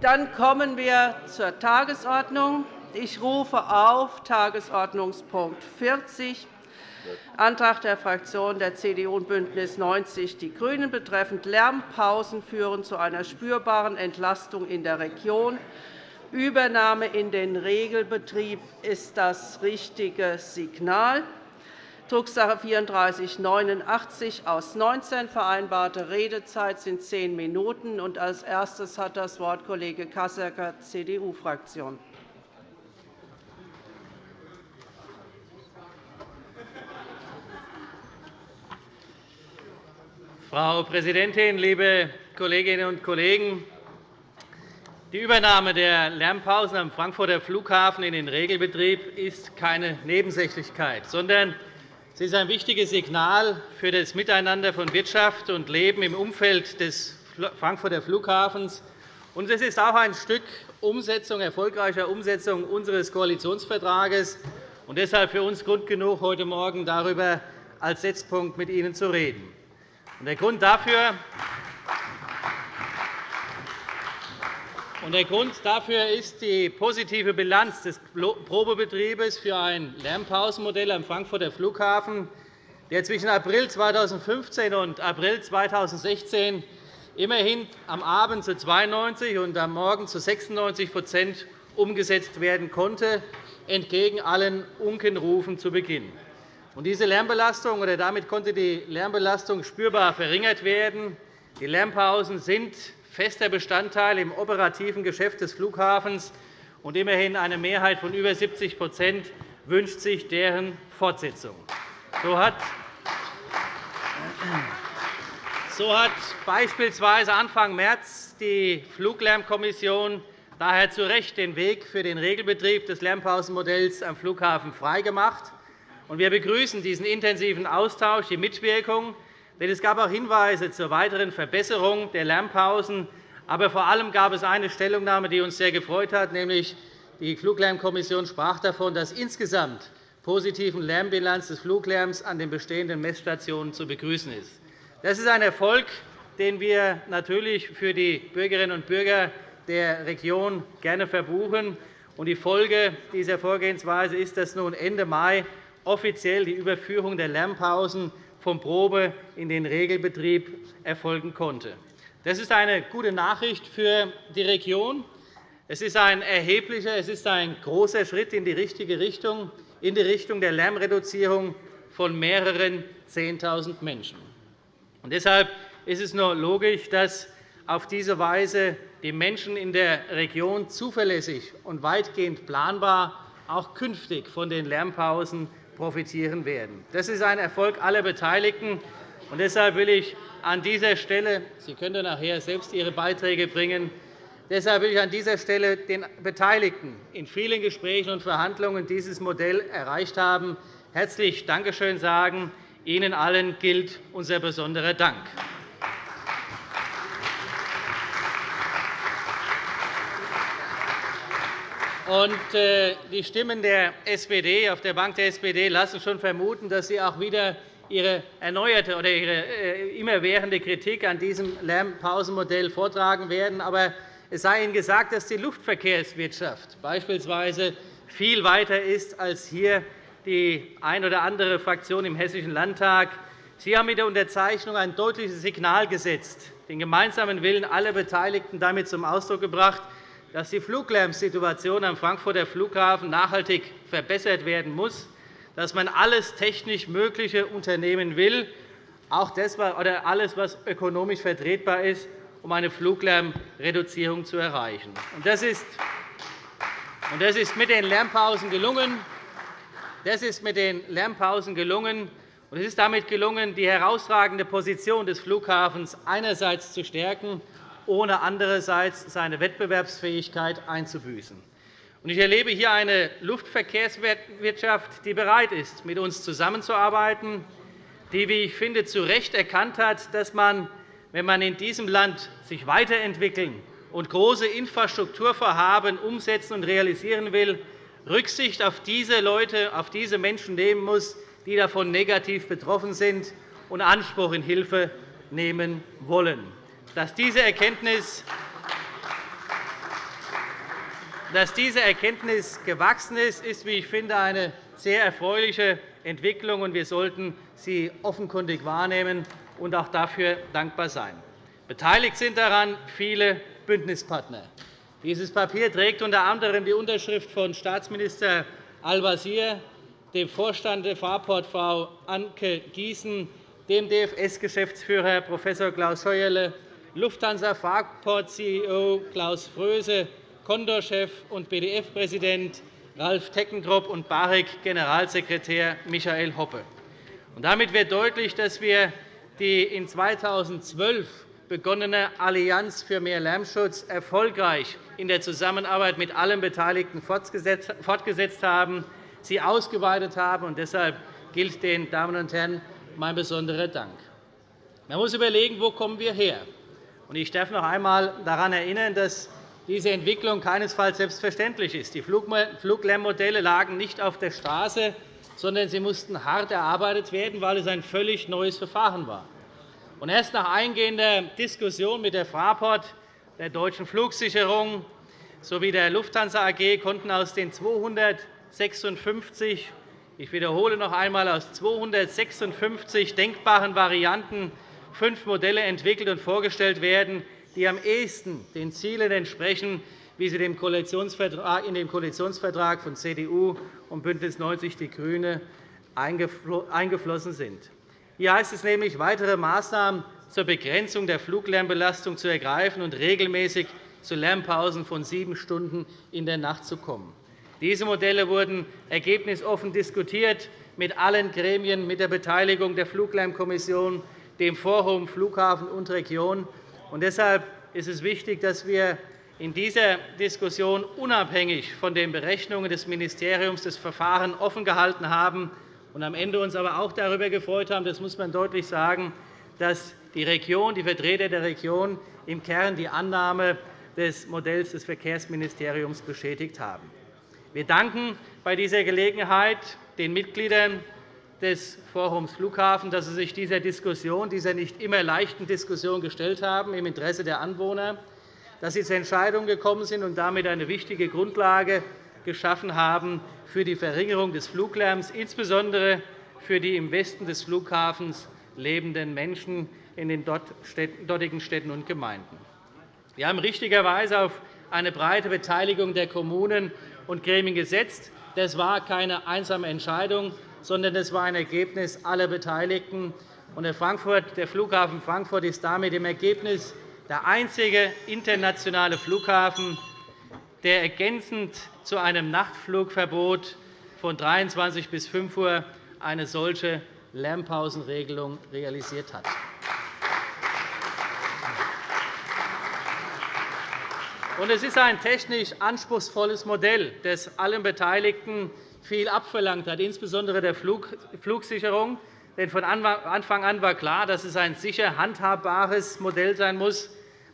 Dann kommen wir zur Tagesordnung. Ich rufe auf Tagesordnungspunkt 40, Antrag der Fraktionen der CDU und BÜNDNIS 90 die GRÜNEN betreffend Lärmpausen führen zu einer spürbaren Entlastung in der Region. Übernahme in den Regelbetrieb ist das richtige Signal. Drucksache 3489 aus 19 vereinbarte Redezeit sind zehn Minuten. Als erstes hat das Wort Kollege Kassecker, CDU-Fraktion. Frau Präsidentin, liebe Kolleginnen und Kollegen! Die Übernahme der Lärmpausen am Frankfurter Flughafen in den Regelbetrieb ist keine Nebensächlichkeit, sondern Sie ist ein wichtiges Signal für das Miteinander von Wirtschaft und Leben im Umfeld des Frankfurter Flughafens. Und es ist auch ein Stück Umsetzung, erfolgreicher Umsetzung unseres Koalitionsvertrages und deshalb für uns Grund genug, heute Morgen darüber als Setzpunkt mit Ihnen zu reden. Der Grund dafür Der Grund dafür ist die positive Bilanz des Probebetriebes für ein Lärmpausenmodell am Frankfurter Flughafen, der zwischen April 2015 und April 2016 immerhin am Abend zu 92 und am Morgen zu 96% umgesetzt werden konnte, entgegen allen Unkenrufen zu Beginn. Diese Lärmbelastung, oder damit konnte die Lärmbelastung spürbar verringert werden. Die Lärmpausen sind fester Bestandteil im operativen Geschäft des Flughafens, und immerhin eine Mehrheit von über 70 wünscht sich deren Fortsetzung. So hat so hat beispielsweise Anfang März die Fluglärmkommission daher zu Recht den Weg für den Regelbetrieb des Lärmpausenmodells am Flughafen freigemacht. Wir begrüßen diesen intensiven Austausch, die Mitwirkung denn es gab auch Hinweise zur weiteren Verbesserung der Lärmpausen. Aber vor allem gab es eine Stellungnahme, die uns sehr gefreut hat, nämlich die Fluglärmkommission sprach davon, dass insgesamt positiven Lärmbilanz des Fluglärms an den bestehenden Messstationen zu begrüßen ist. Das ist ein Erfolg, den wir natürlich für die Bürgerinnen und Bürger der Region gerne verbuchen. Die Folge dieser Vorgehensweise ist, dass nun Ende Mai offiziell die Überführung der Lärmpausen vom Probe- in den Regelbetrieb erfolgen konnte. Das ist eine gute Nachricht für die Region. Es ist ein erheblicher, es ist ein großer Schritt in die richtige Richtung, in die Richtung der Lärmreduzierung von mehreren 10.000 Menschen. Und deshalb ist es nur logisch, dass auf diese Weise die Menschen in der Region zuverlässig und weitgehend planbar auch künftig von den Lärmpausen profitieren werden. Das ist ein Erfolg aller Beteiligten. Und deshalb will ich an dieser Stelle Sie können nachher selbst Ihre Beiträge bringen. Deshalb will ich an dieser Stelle den Beteiligten in vielen Gesprächen und Verhandlungen dieses Modell erreicht haben, herzlich Dankeschön sagen. Ihnen allen gilt unser besonderer Dank. Äh, die Stimmen der SPD auf der Bank der SPD lassen schon vermuten, dass Sie auch wieder Ihre erneuerte oder Ihre äh, immerwährende Kritik an diesem Lärmpausenmodell vortragen werden. Aber es sei Ihnen gesagt, dass die Luftverkehrswirtschaft beispielsweise viel weiter ist als hier die eine oder andere Fraktion im Hessischen Landtag. Sie haben mit der Unterzeichnung ein deutliches Signal gesetzt, den gemeinsamen Willen aller Beteiligten damit zum Ausdruck gebracht, dass die Fluglärmsituation am Frankfurter Flughafen nachhaltig verbessert werden muss, dass man alles technisch Mögliche unternehmen will, auch das, oder alles, was ökonomisch vertretbar ist, um eine Fluglärmreduzierung zu erreichen. Das ist mit den Lärmpausen gelungen. Das ist mit den Lärmpausen gelungen. Und es ist damit gelungen, die herausragende Position des Flughafens einerseits zu stärken ohne andererseits seine Wettbewerbsfähigkeit einzubüßen. Ich erlebe hier eine Luftverkehrswirtschaft, die bereit ist, mit uns zusammenzuarbeiten, die, wie ich finde, zu Recht erkannt hat, dass man, wenn man in diesem Land sich weiterentwickeln und große Infrastrukturvorhaben umsetzen und realisieren will, Rücksicht auf diese Leute, auf diese Menschen nehmen muss, die davon negativ betroffen sind und Anspruch in Hilfe nehmen wollen dass diese Erkenntnis Dass diese Erkenntnis gewachsen ist, ist, wie ich finde, eine sehr erfreuliche Entwicklung. Wir sollten sie offenkundig wahrnehmen und auch dafür dankbar sein. Beteiligt sind daran viele Bündnispartner. Dieses Papier trägt unter anderem die Unterschrift von Staatsminister Al-Wazir, dem Vorstand der Fraport Frau Anke Giesen, dem DFS-Geschäftsführer Prof. Klaus Scheuerle, Lufthansa Fraport-CEO Klaus Fröse, Condor-Chef und BDF-Präsident Ralf Teckentrop und BAREC-Generalsekretär Michael Hoppe. Damit wird deutlich, dass wir die in 2012 begonnene Allianz für mehr Lärmschutz erfolgreich in der Zusammenarbeit mit allen Beteiligten fortgesetzt haben, sie ausgeweitet haben. Deshalb gilt den Damen und Herren mein besonderer Dank. Man muss überlegen, wo kommen wir her. Ich darf noch einmal daran erinnern, dass diese Entwicklung keinesfalls selbstverständlich ist. Die Fluglärmmodelle lagen nicht auf der Straße, sondern sie mussten hart erarbeitet werden, weil es ein völlig neues Verfahren war. Erst nach eingehender Diskussion mit der Fraport, der Deutschen Flugsicherung sowie der Lufthansa AG konnten aus den 256 ich wiederhole noch einmal, aus 256 denkbaren Varianten fünf Modelle entwickelt und vorgestellt werden, die am ehesten den Zielen entsprechen, wie sie in dem Koalitionsvertrag von CDU und BÜNDNIS 90 die GRÜNEN eingeflossen sind. Hier heißt es nämlich, weitere Maßnahmen zur Begrenzung der Fluglärmbelastung zu ergreifen und regelmäßig zu Lärmpausen von sieben Stunden in der Nacht zu kommen. Diese Modelle wurden ergebnisoffen diskutiert mit allen Gremien, mit der Beteiligung der Fluglärmkommission, dem Forum Flughafen und Region. deshalb ist es wichtig, dass wir in dieser Diskussion unabhängig von den Berechnungen des Ministeriums das Verfahren offen gehalten haben und am Ende uns aber auch darüber gefreut haben, das muss man deutlich sagen, dass die Region, die Vertreter der Region im Kern die Annahme des Modells des Verkehrsministeriums bestätigt haben. Wir danken bei dieser Gelegenheit den Mitgliedern des Forums Flughafen, dass sie sich dieser Diskussion, dieser nicht immer leichten Diskussion gestellt haben, im Interesse der Anwohner, dass sie zu Entscheidungen gekommen sind und damit eine wichtige Grundlage geschaffen haben für die Verringerung des Fluglärms, insbesondere für die im Westen des Flughafens lebenden Menschen in den dortigen Städten und Gemeinden. Wir haben richtigerweise auf eine breite Beteiligung der Kommunen und Gremien gesetzt. Das war keine einsame Entscheidung, sondern das war ein Ergebnis aller Beteiligten. Der Flughafen Frankfurt ist damit im Ergebnis der einzige internationale Flughafen, der ergänzend zu einem Nachtflugverbot von 23 bis 5 Uhr eine solche Lärmpausenregelung realisiert hat. Es ist ein technisch anspruchsvolles Modell, das allen Beteiligten viel abverlangt hat, insbesondere der Flugsicherung. Denn von Anfang an war klar, dass es ein sicher handhabbares Modell sein muss,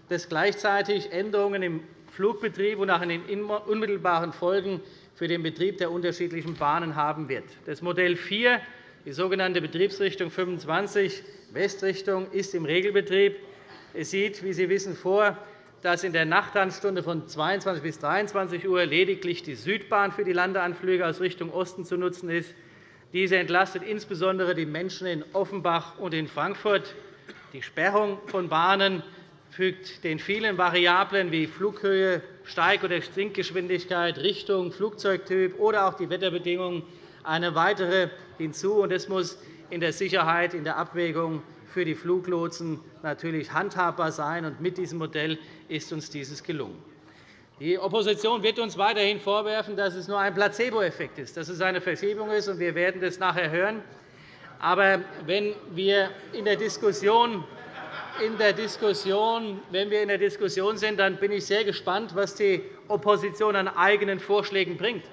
das gleichzeitig Änderungen im Flugbetrieb und auch in den unmittelbaren Folgen für den Betrieb der unterschiedlichen Bahnen haben wird. Das Modell 4, die sogenannte Betriebsrichtung 25 Westrichtung, ist im Regelbetrieb. Es sieht, wie Sie wissen, vor, dass in der Nachtandstunde von 22 bis 23 Uhr lediglich die Südbahn für die Landeanflüge aus Richtung Osten zu nutzen ist. Diese entlastet insbesondere die Menschen in Offenbach und in Frankfurt. Die Sperrung von Bahnen fügt den vielen Variablen wie Flughöhe, Steig- oder Sinkgeschwindigkeit, Richtung, Flugzeugtyp oder auch die Wetterbedingungen eine weitere hinzu. Das muss in der Sicherheit, in der Abwägung für die Fluglotsen natürlich handhabbar sein. Mit diesem Modell ist uns dieses gelungen. Die Opposition wird uns weiterhin vorwerfen, dass es nur ein Placeboeffekt ist, dass es eine Verschiebung ist. Wir werden das nachher hören. Aber wenn wir in der Diskussion in der Diskussion, wenn wir in der Diskussion sind, dann bin ich sehr gespannt, was die Opposition an eigenen Vorschlägen bringt.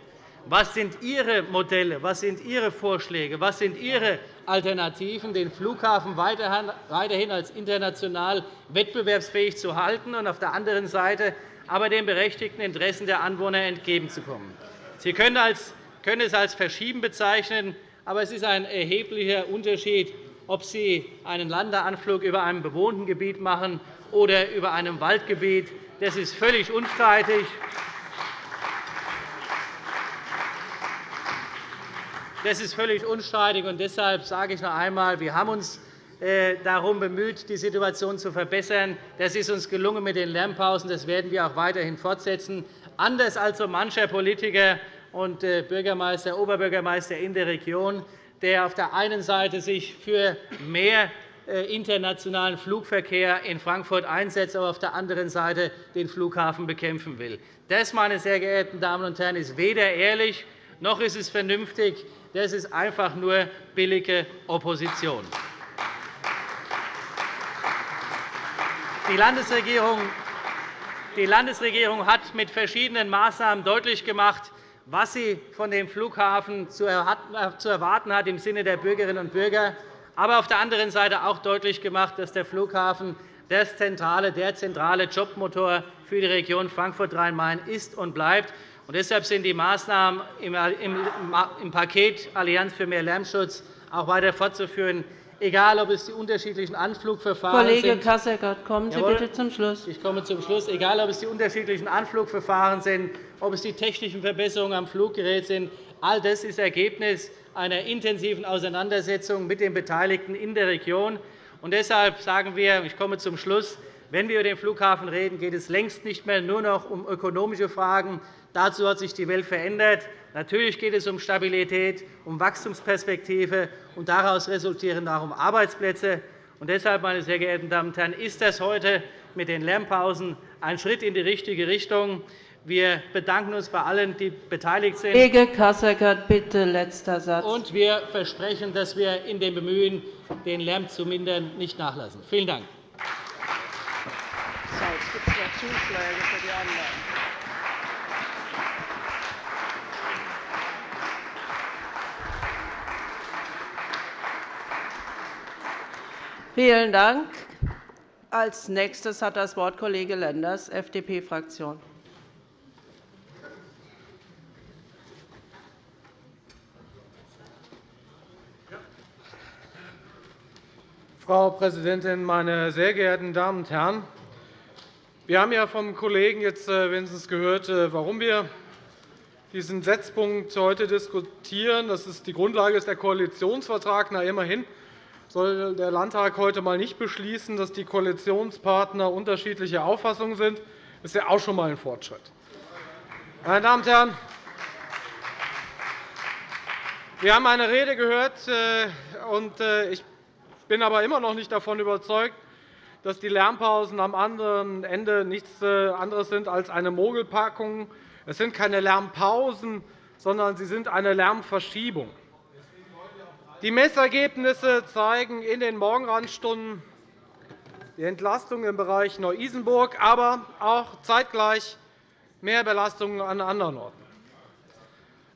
Was sind Ihre Modelle? Was sind Ihre Vorschläge? Was sind Ihre Alternativen, den Flughafen weiterhin als international wettbewerbsfähig zu halten und auf der anderen Seite aber den berechtigten Interessen der Anwohner entgegenzukommen? Sie können es als Verschieben bezeichnen, aber es ist ein erheblicher Unterschied, ob Sie einen Landeanflug über einem bewohnten Gebiet machen oder über einem Waldgebiet. Das ist völlig unstreitig. Das ist völlig unstreitig. Und deshalb sage ich noch einmal, wir haben uns äh, darum bemüht, die Situation zu verbessern. Das ist uns gelungen mit den Lärmpausen. Das werden wir auch weiterhin fortsetzen. Anders als so mancher Politiker und äh, Bürgermeister, Oberbürgermeister in der Region, der auf der einen Seite sich für mehr äh, internationalen Flugverkehr in Frankfurt einsetzt, aber auf der anderen Seite den Flughafen bekämpfen will. Das, meine sehr geehrten Damen und Herren, ist weder ehrlich noch ist es vernünftig. Das ist einfach nur billige Opposition. Die Landesregierung die Landesregierung hat mit verschiedenen Maßnahmen deutlich gemacht, was sie von dem Flughafen zu erwarten hat im Sinne der Bürgerinnen und Bürger aber auf der anderen Seite auch deutlich gemacht, dass der Flughafen der zentrale Jobmotor für die Region Frankfurt-Rhein-Main ist und bleibt. Und deshalb sind die Maßnahmen im Paket Allianz für mehr Lärmschutz auch weiter fortzuführen, egal ob es die unterschiedlichen Anflugverfahren Kollege sind. Kasseckert, kommen Sie Jawohl. bitte zum Schluss. Ich komme zum Schluss. Egal, ob es die unterschiedlichen Anflugverfahren sind, ob es die technischen Verbesserungen am Fluggerät sind, all das ist Ergebnis einer intensiven Auseinandersetzung mit den Beteiligten in der Region. Und deshalb sagen wir, ich komme zum Schluss, wenn wir über den Flughafen reden, geht es längst nicht mehr nur noch um ökonomische Fragen. Dazu hat sich die Welt verändert. Natürlich geht es um Stabilität, um Wachstumsperspektive, und daraus resultieren auch um Arbeitsplätze. Und deshalb, meine sehr geehrten Damen und Herren, ist das heute mit den Lärmpausen ein Schritt in die richtige Richtung. Wir bedanken uns bei allen, die beteiligt sind. Kollege Kasseckert, bitte letzter Satz. Und wir versprechen, dass wir in dem Bemühen, den Lärm zu mindern, nicht nachlassen. Vielen Dank. Jetzt gibt es noch Zuschläge für die anderen. Vielen Dank. Als nächstes hat das Wort Kollege Lenders, FDP-Fraktion. Frau Präsidentin, meine sehr geehrten Damen und Herren! Wir haben ja vom Kollegen jetzt äh, wenigstens gehört, äh, warum wir diesen Setzpunkt heute diskutieren. Das ist die Grundlage ist der Koalitionsvertrag. Na, immerhin soll der Landtag heute einmal nicht beschließen, dass die Koalitionspartner unterschiedlicher Auffassung sind. Das ist ja auch schon einmal ein Fortschritt. Meine Damen und Herren, wir haben eine Rede gehört, äh, und ich bin aber immer noch nicht davon überzeugt, dass die Lärmpausen am anderen Ende nichts äh, anderes sind als eine Mogelpackung. Es sind keine Lärmpausen, sondern sie sind eine Lärmverschiebung. Die Messergebnisse zeigen in den Morgenrandstunden die Entlastung im Bereich Neu-Isenburg, aber auch zeitgleich mehr Belastungen an anderen Orten.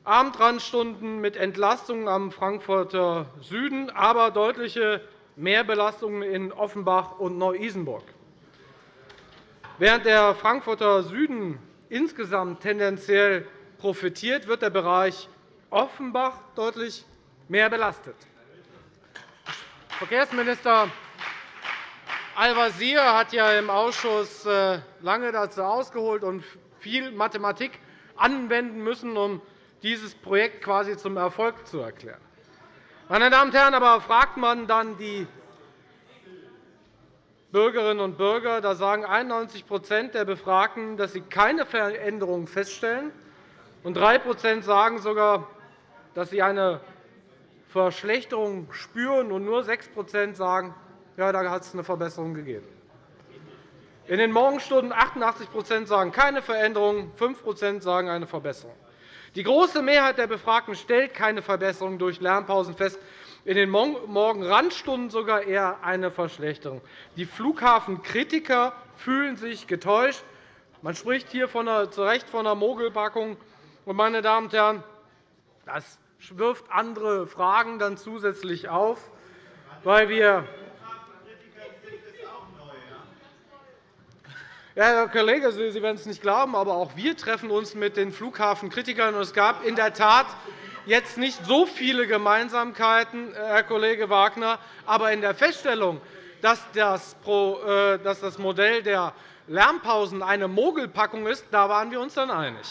Abendrandstunden mit Entlastungen am Frankfurter Süden, aber deutliche Mehrbelastungen in Offenbach und Neu-Isenburg. Während der Frankfurter Süden insgesamt tendenziell profitiert, wird der Bereich Offenbach deutlich mehr belastet. Verkehrsminister Al-Wazir hat ja im Ausschuss äh, lange dazu ausgeholt und viel Mathematik anwenden müssen, um dieses Projekt quasi zum Erfolg zu erklären. Meine Damen und Herren, aber fragt man dann die Bürgerinnen und Bürger, da sagen 91% der Befragten, dass sie keine Veränderungen feststellen, und 3% sagen sogar, dass sie eine Verschlechterung spüren, und nur 6% sagen, ja, da hat es eine Verbesserung gegeben. In den Morgenstunden 88 sagen keine Veränderung, 5% sagen eine Verbesserung. Die große Mehrheit der Befragten stellt keine Verbesserung durch Lärmpausen fest, in den Morgenrandstunden sogar eher eine Verschlechterung. Die Flughafenkritiker fühlen sich getäuscht. Man spricht hier zu Recht von einer Mogelpackung. Meine Damen und Herren, das wirft andere Fragen dann zusätzlich auf, weil wir Ja, Herr Kollege, Sie werden es nicht glauben, aber auch wir treffen uns mit den Flughafenkritikern. Es gab in der Tat jetzt nicht so viele Gemeinsamkeiten, Herr Kollege Wagner, aber in der Feststellung, dass das äh, Modell der Lärmpausen eine Mogelpackung ist, da waren wir uns dann einig.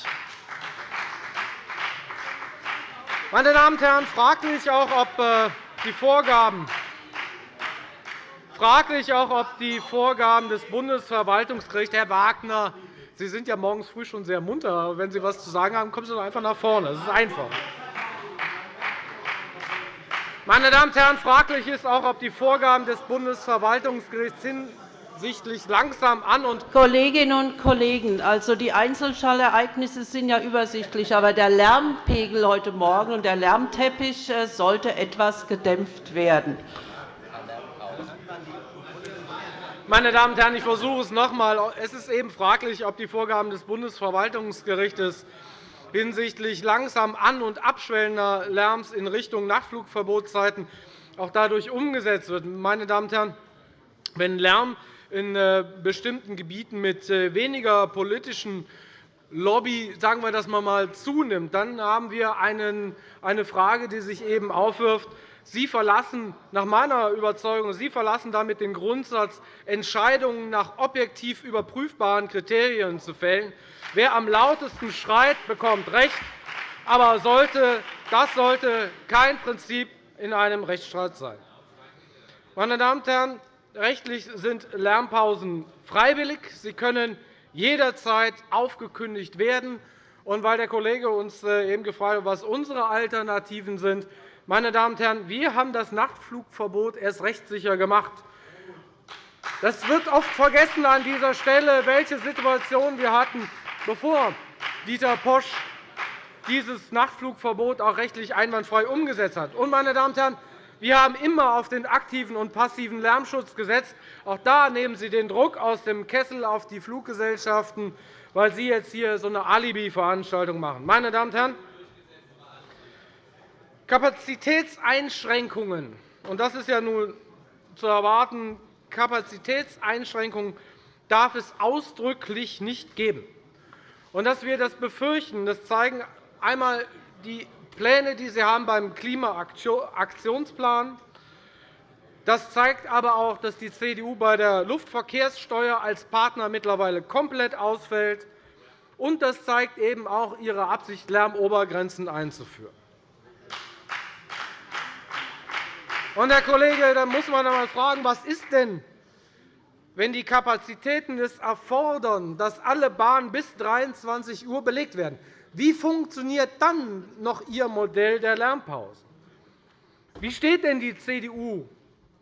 Meine Damen und Herren, fraglich auch, ob äh, die Vorgaben fraglich auch, ob die Vorgaben des Bundesverwaltungsgerichts, Herr Wagner, Sie sind ja morgens früh schon sehr munter. Wenn Sie etwas zu sagen haben, kommen Sie doch einfach nach vorne. Das ist einfach. Meine Damen und Herren, fraglich ist auch, ob die Vorgaben des Bundesverwaltungsgerichts hinsichtlich langsam an und Kolleginnen und Kollegen, also die Einzelschallereignisse sind ja übersichtlich, aber der Lärmpegel heute Morgen und der Lärmteppich äh, sollte etwas gedämpft werden. Meine Damen und Herren, ich versuche es noch einmal. Es ist eben fraglich, ob die Vorgaben des Bundesverwaltungsgerichts hinsichtlich langsam an- und abschwellender Lärms in Richtung Nachtflugverbotszeiten auch dadurch umgesetzt wird. Meine Damen und Herren, wenn Lärm in äh, bestimmten Gebieten mit äh, weniger politischen Lobby, sagen wir das mal, zunimmt, dann haben wir eine Frage, die sich eben aufwirft, Sie verlassen nach meiner Überzeugung Sie verlassen damit den Grundsatz, Entscheidungen nach objektiv überprüfbaren Kriterien zu fällen. Wer am lautesten schreit, bekommt Recht. Aber das sollte kein Prinzip in einem Rechtsstaat sein. Meine Damen und Herren, rechtlich sind Lärmpausen freiwillig. Sie können jederzeit aufgekündigt werden. Und weil der Kollege uns äh, eben gefragt hat, was unsere Alternativen sind, meine Damen und Herren, wir haben das Nachtflugverbot erst rechtssicher gemacht. Das wird oft vergessen an dieser Stelle, welche Situation wir hatten, bevor Dieter Posch dieses Nachtflugverbot auch rechtlich einwandfrei umgesetzt hat. Und, meine Damen und Herren, wir haben immer auf den aktiven und passiven Lärmschutz gesetzt. Auch da nehmen Sie den Druck aus dem Kessel auf die Fluggesellschaften, weil Sie jetzt hier so eine Alibi-Veranstaltung machen. Meine Damen und Herren, Kapazitätseinschränkungen, und das ist ja nun zu erwarten, Kapazitätseinschränkungen darf es ausdrücklich nicht geben. Und dass wir das befürchten, das zeigen einmal die Pläne, die Sie haben beim Klimaaktionsplan. Das zeigt aber auch, dass die CDU bei der Luftverkehrssteuer als Partner mittlerweile komplett ausfällt. Und das zeigt eben auch ihre Absicht, Lärmobergrenzen einzuführen. Und, Herr Kollege, da muss man einmal fragen, was ist denn, wenn die Kapazitäten es erfordern, dass alle Bahnen bis 23 Uhr belegt werden? Wie funktioniert dann noch Ihr Modell der Lärmpause? Wie steht denn die CDU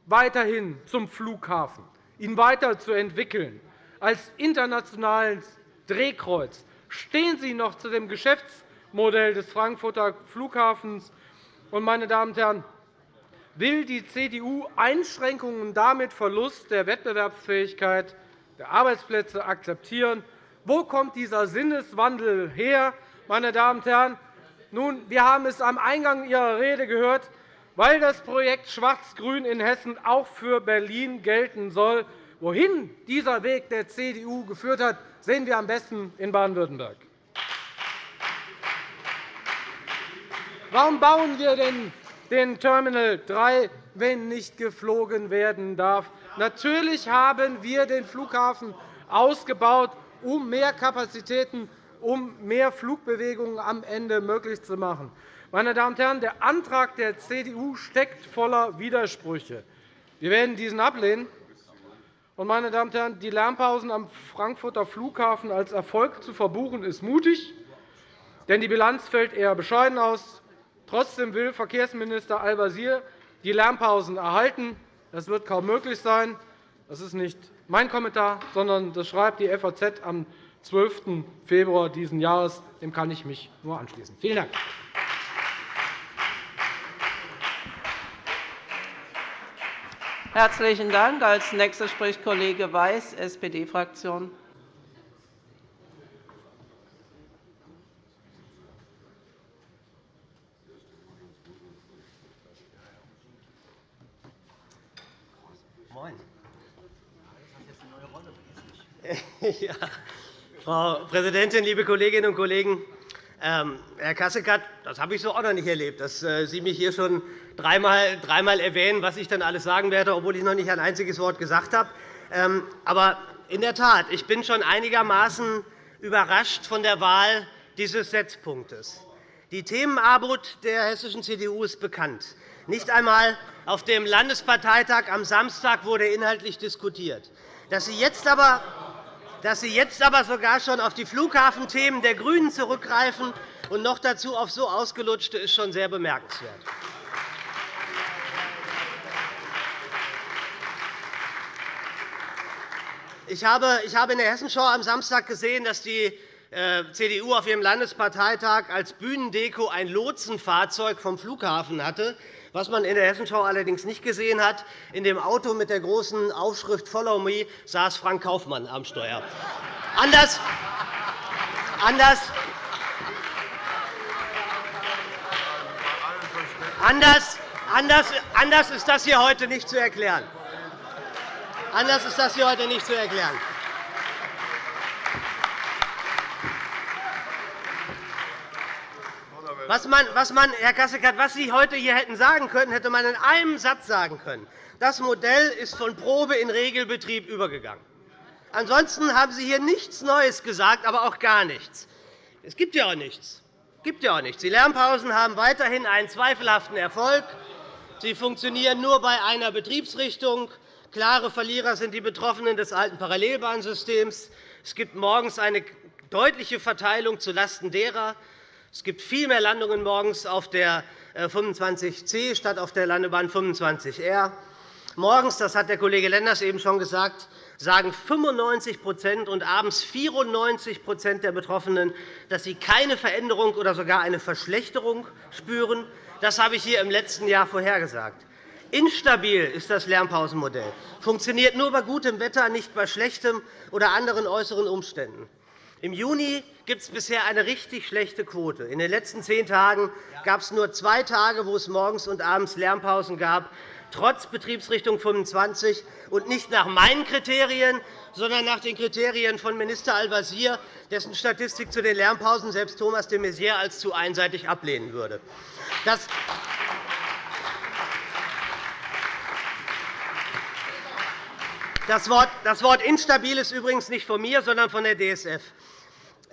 weiterhin zum Flughafen, ihn weiterzuentwickeln als internationales Drehkreuz? Stehen Sie noch zu dem Geschäftsmodell des Frankfurter Flughafens? Meine Damen und Herren, will die CDU Einschränkungen und damit Verlust der Wettbewerbsfähigkeit der Arbeitsplätze akzeptieren. Wo kommt dieser Sinneswandel her, meine Damen und Herren? Nun, wir haben es am Eingang Ihrer Rede gehört. Weil das Projekt Schwarz-Grün in Hessen auch für Berlin gelten soll, wohin dieser Weg der CDU geführt hat, sehen wir am besten in Baden-Württemberg. Warum bauen wir denn den Terminal 3, wenn nicht geflogen werden darf. Natürlich haben wir den Flughafen ausgebaut, um mehr Kapazitäten, um mehr Flugbewegungen am Ende möglich zu machen. Meine Damen und Herren, der Antrag der CDU steckt voller Widersprüche. Wir werden diesen ablehnen. meine Damen und Herren, die Lärmpausen am Frankfurter Flughafen als Erfolg zu verbuchen, ist mutig, denn die Bilanz fällt eher bescheiden aus. Trotzdem will Verkehrsminister Al-Wazir die Lärmpausen erhalten. Das wird kaum möglich sein. Das ist nicht mein Kommentar, sondern das schreibt die FAZ am 12. Februar dieses Jahres. Dem kann ich mich nur anschließen. Vielen Dank. Herzlichen Dank. Als nächster spricht Kollege Weiß, SPD-Fraktion. Ja. Frau Präsidentin, liebe Kolleginnen und Kollegen! Ähm, Herr Kasseckert, das habe ich so auch noch nicht erlebt, dass äh, Sie mich hier schon dreimal, dreimal erwähnen, was ich dann alles sagen werde, obwohl ich noch nicht ein einziges Wort gesagt habe. Ähm, aber in der Tat, ich bin schon einigermaßen überrascht von der Wahl dieses Setzpunktes. Die Themenarmut der hessischen CDU ist bekannt. Nicht einmal auf dem Landesparteitag am Samstag wurde inhaltlich diskutiert. Dass Sie jetzt aber dass Sie jetzt aber sogar schon auf die Flughafenthemen der GRÜNEN zurückgreifen und noch dazu auf so ausgelutschte, ist schon sehr bemerkenswert. Ich habe in der Hessenschau am Samstag gesehen, dass die äh, CDU auf ihrem Landesparteitag als Bühnendeko ein Lotsenfahrzeug vom Flughafen hatte. Was man in der Hessenschau allerdings nicht gesehen hat, in dem Auto mit der großen Aufschrift Follow Me saß Frank Kaufmann am Steuer. Anders, anders, anders, anders, anders ist das hier heute nicht zu erklären. Anders ist das hier heute nicht zu erklären. Was man, was man, Herr Kasseckert, was Sie heute hier hätten sagen können, hätte man in einem Satz sagen können. Das Modell ist von Probe in Regelbetrieb übergegangen. Ansonsten haben Sie hier nichts Neues gesagt, aber auch gar nichts. Es gibt ja auch nichts. Es gibt ja auch nichts. Die Lernpausen haben weiterhin einen zweifelhaften Erfolg. Sie funktionieren nur bei einer Betriebsrichtung. Klare Verlierer sind die Betroffenen des alten Parallelbahnsystems. Es gibt morgens eine deutliche Verteilung zulasten derer. Es gibt viel mehr Landungen morgens auf der 25c äh, statt auf der Landebahn 25R. Morgens, das hat der Kollege Lenders eben schon gesagt, sagen 95% und abends 94% der Betroffenen, dass sie keine Veränderung oder sogar eine Verschlechterung spüren. Das habe ich hier im letzten Jahr vorhergesagt. Instabil ist das Lärmpausenmodell, funktioniert nur bei gutem Wetter, nicht bei schlechtem oder anderen äußeren Umständen. Im Juni gibt es bisher eine richtig schlechte Quote. In den letzten zehn Tagen gab es nur zwei Tage, wo es morgens und abends Lärmpausen gab, trotz Betriebsrichtung 25 und nicht nach meinen Kriterien, sondern nach den Kriterien von Minister Al-Wazir, dessen Statistik zu den Lärmpausen selbst Thomas de Maizière als zu einseitig ablehnen würde. Das Das Wort instabil ist übrigens nicht von mir, sondern von der DSF.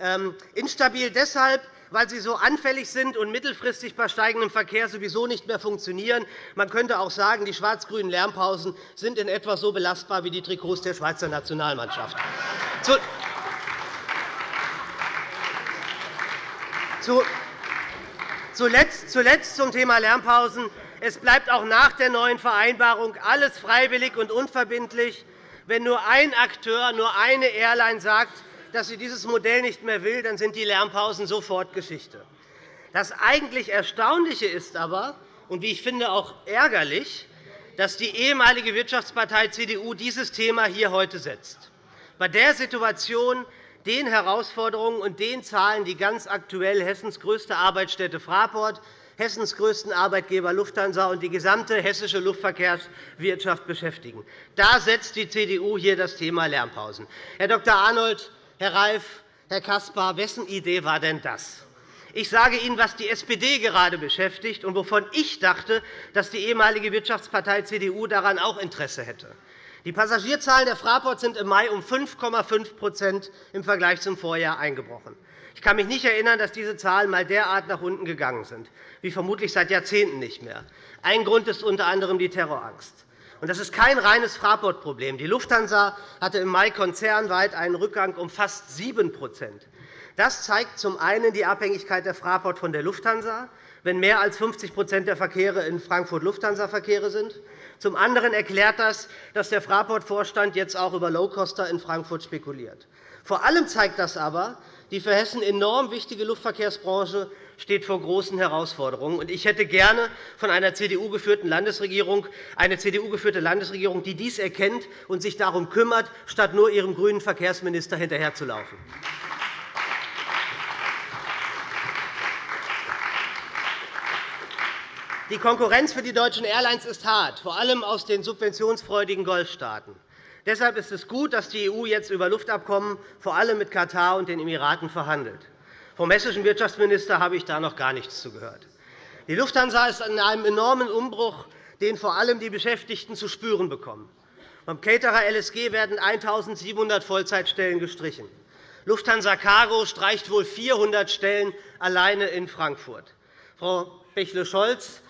Ähm, instabil deshalb, weil sie so anfällig sind und mittelfristig bei steigendem Verkehr sowieso nicht mehr funktionieren. Man könnte auch sagen, die schwarz-grünen Lärmpausen sind in etwa so belastbar wie die Trikots der Schweizer Nationalmannschaft. Zuletzt zum Thema Lärmpausen. Es bleibt auch nach der neuen Vereinbarung alles freiwillig und unverbindlich. Wenn nur ein Akteur, nur eine Airline sagt, dass sie dieses Modell nicht mehr will, dann sind die Lärmpausen sofort Geschichte. Das eigentlich Erstaunliche ist aber, und wie ich finde auch ärgerlich, dass die ehemalige Wirtschaftspartei CDU dieses Thema hier heute setzt. Bei der Situation, den Herausforderungen und den Zahlen, die ganz aktuell Hessens größte Arbeitsstätte Fraport Hessens größten Arbeitgeber Lufthansa und die gesamte hessische Luftverkehrswirtschaft beschäftigen. Da setzt die CDU hier das Thema Lärmpausen. Herr Dr. Arnold, Herr Reif, Herr Caspar, wessen Idee war denn das? Ich sage Ihnen, was die SPD gerade beschäftigt und wovon ich dachte, dass die ehemalige Wirtschaftspartei CDU daran auch Interesse hätte. Die Passagierzahlen der Fraport sind im Mai um 5,5% im Vergleich zum Vorjahr eingebrochen. Ich kann mich nicht erinnern, dass diese Zahlen einmal derart nach unten gegangen sind, wie vermutlich seit Jahrzehnten nicht mehr. Ein Grund ist unter anderem die Terrorangst. Das ist kein reines Fraport-Problem. Die Lufthansa hatte im Mai konzernweit einen Rückgang um fast 7% Das zeigt zum einen die Abhängigkeit der Fraport von der Lufthansa, wenn mehr als 50% der Verkehre in Frankfurt Lufthansa-Verkehre sind. Zum anderen erklärt das, dass der Fraport-Vorstand jetzt auch über Lowcoster in Frankfurt spekuliert. Vor allem zeigt das aber, die für Hessen enorm wichtige Luftverkehrsbranche steht vor großen Herausforderungen. Ich hätte gerne von einer CDU-geführten Landesregierung eine CDU-geführte Landesregierung, die dies erkennt und sich darum kümmert, statt nur ihrem grünen Verkehrsminister hinterherzulaufen. Die Konkurrenz für die deutschen Airlines ist hart, vor allem aus den subventionsfreudigen Golfstaaten. Deshalb ist es gut, dass die EU jetzt über Luftabkommen vor allem mit Katar und den Emiraten verhandelt. Vom hessischen Wirtschaftsminister habe ich da noch gar nichts zugehört. Die Lufthansa ist in einem enormen Umbruch, den vor allem die Beschäftigten zu spüren bekommen. Beim Caterer LSG werden 1.700 Vollzeitstellen gestrichen. Lufthansa Cargo streicht wohl 400 Stellen alleine in Frankfurt. Frau Bächle-Scholz,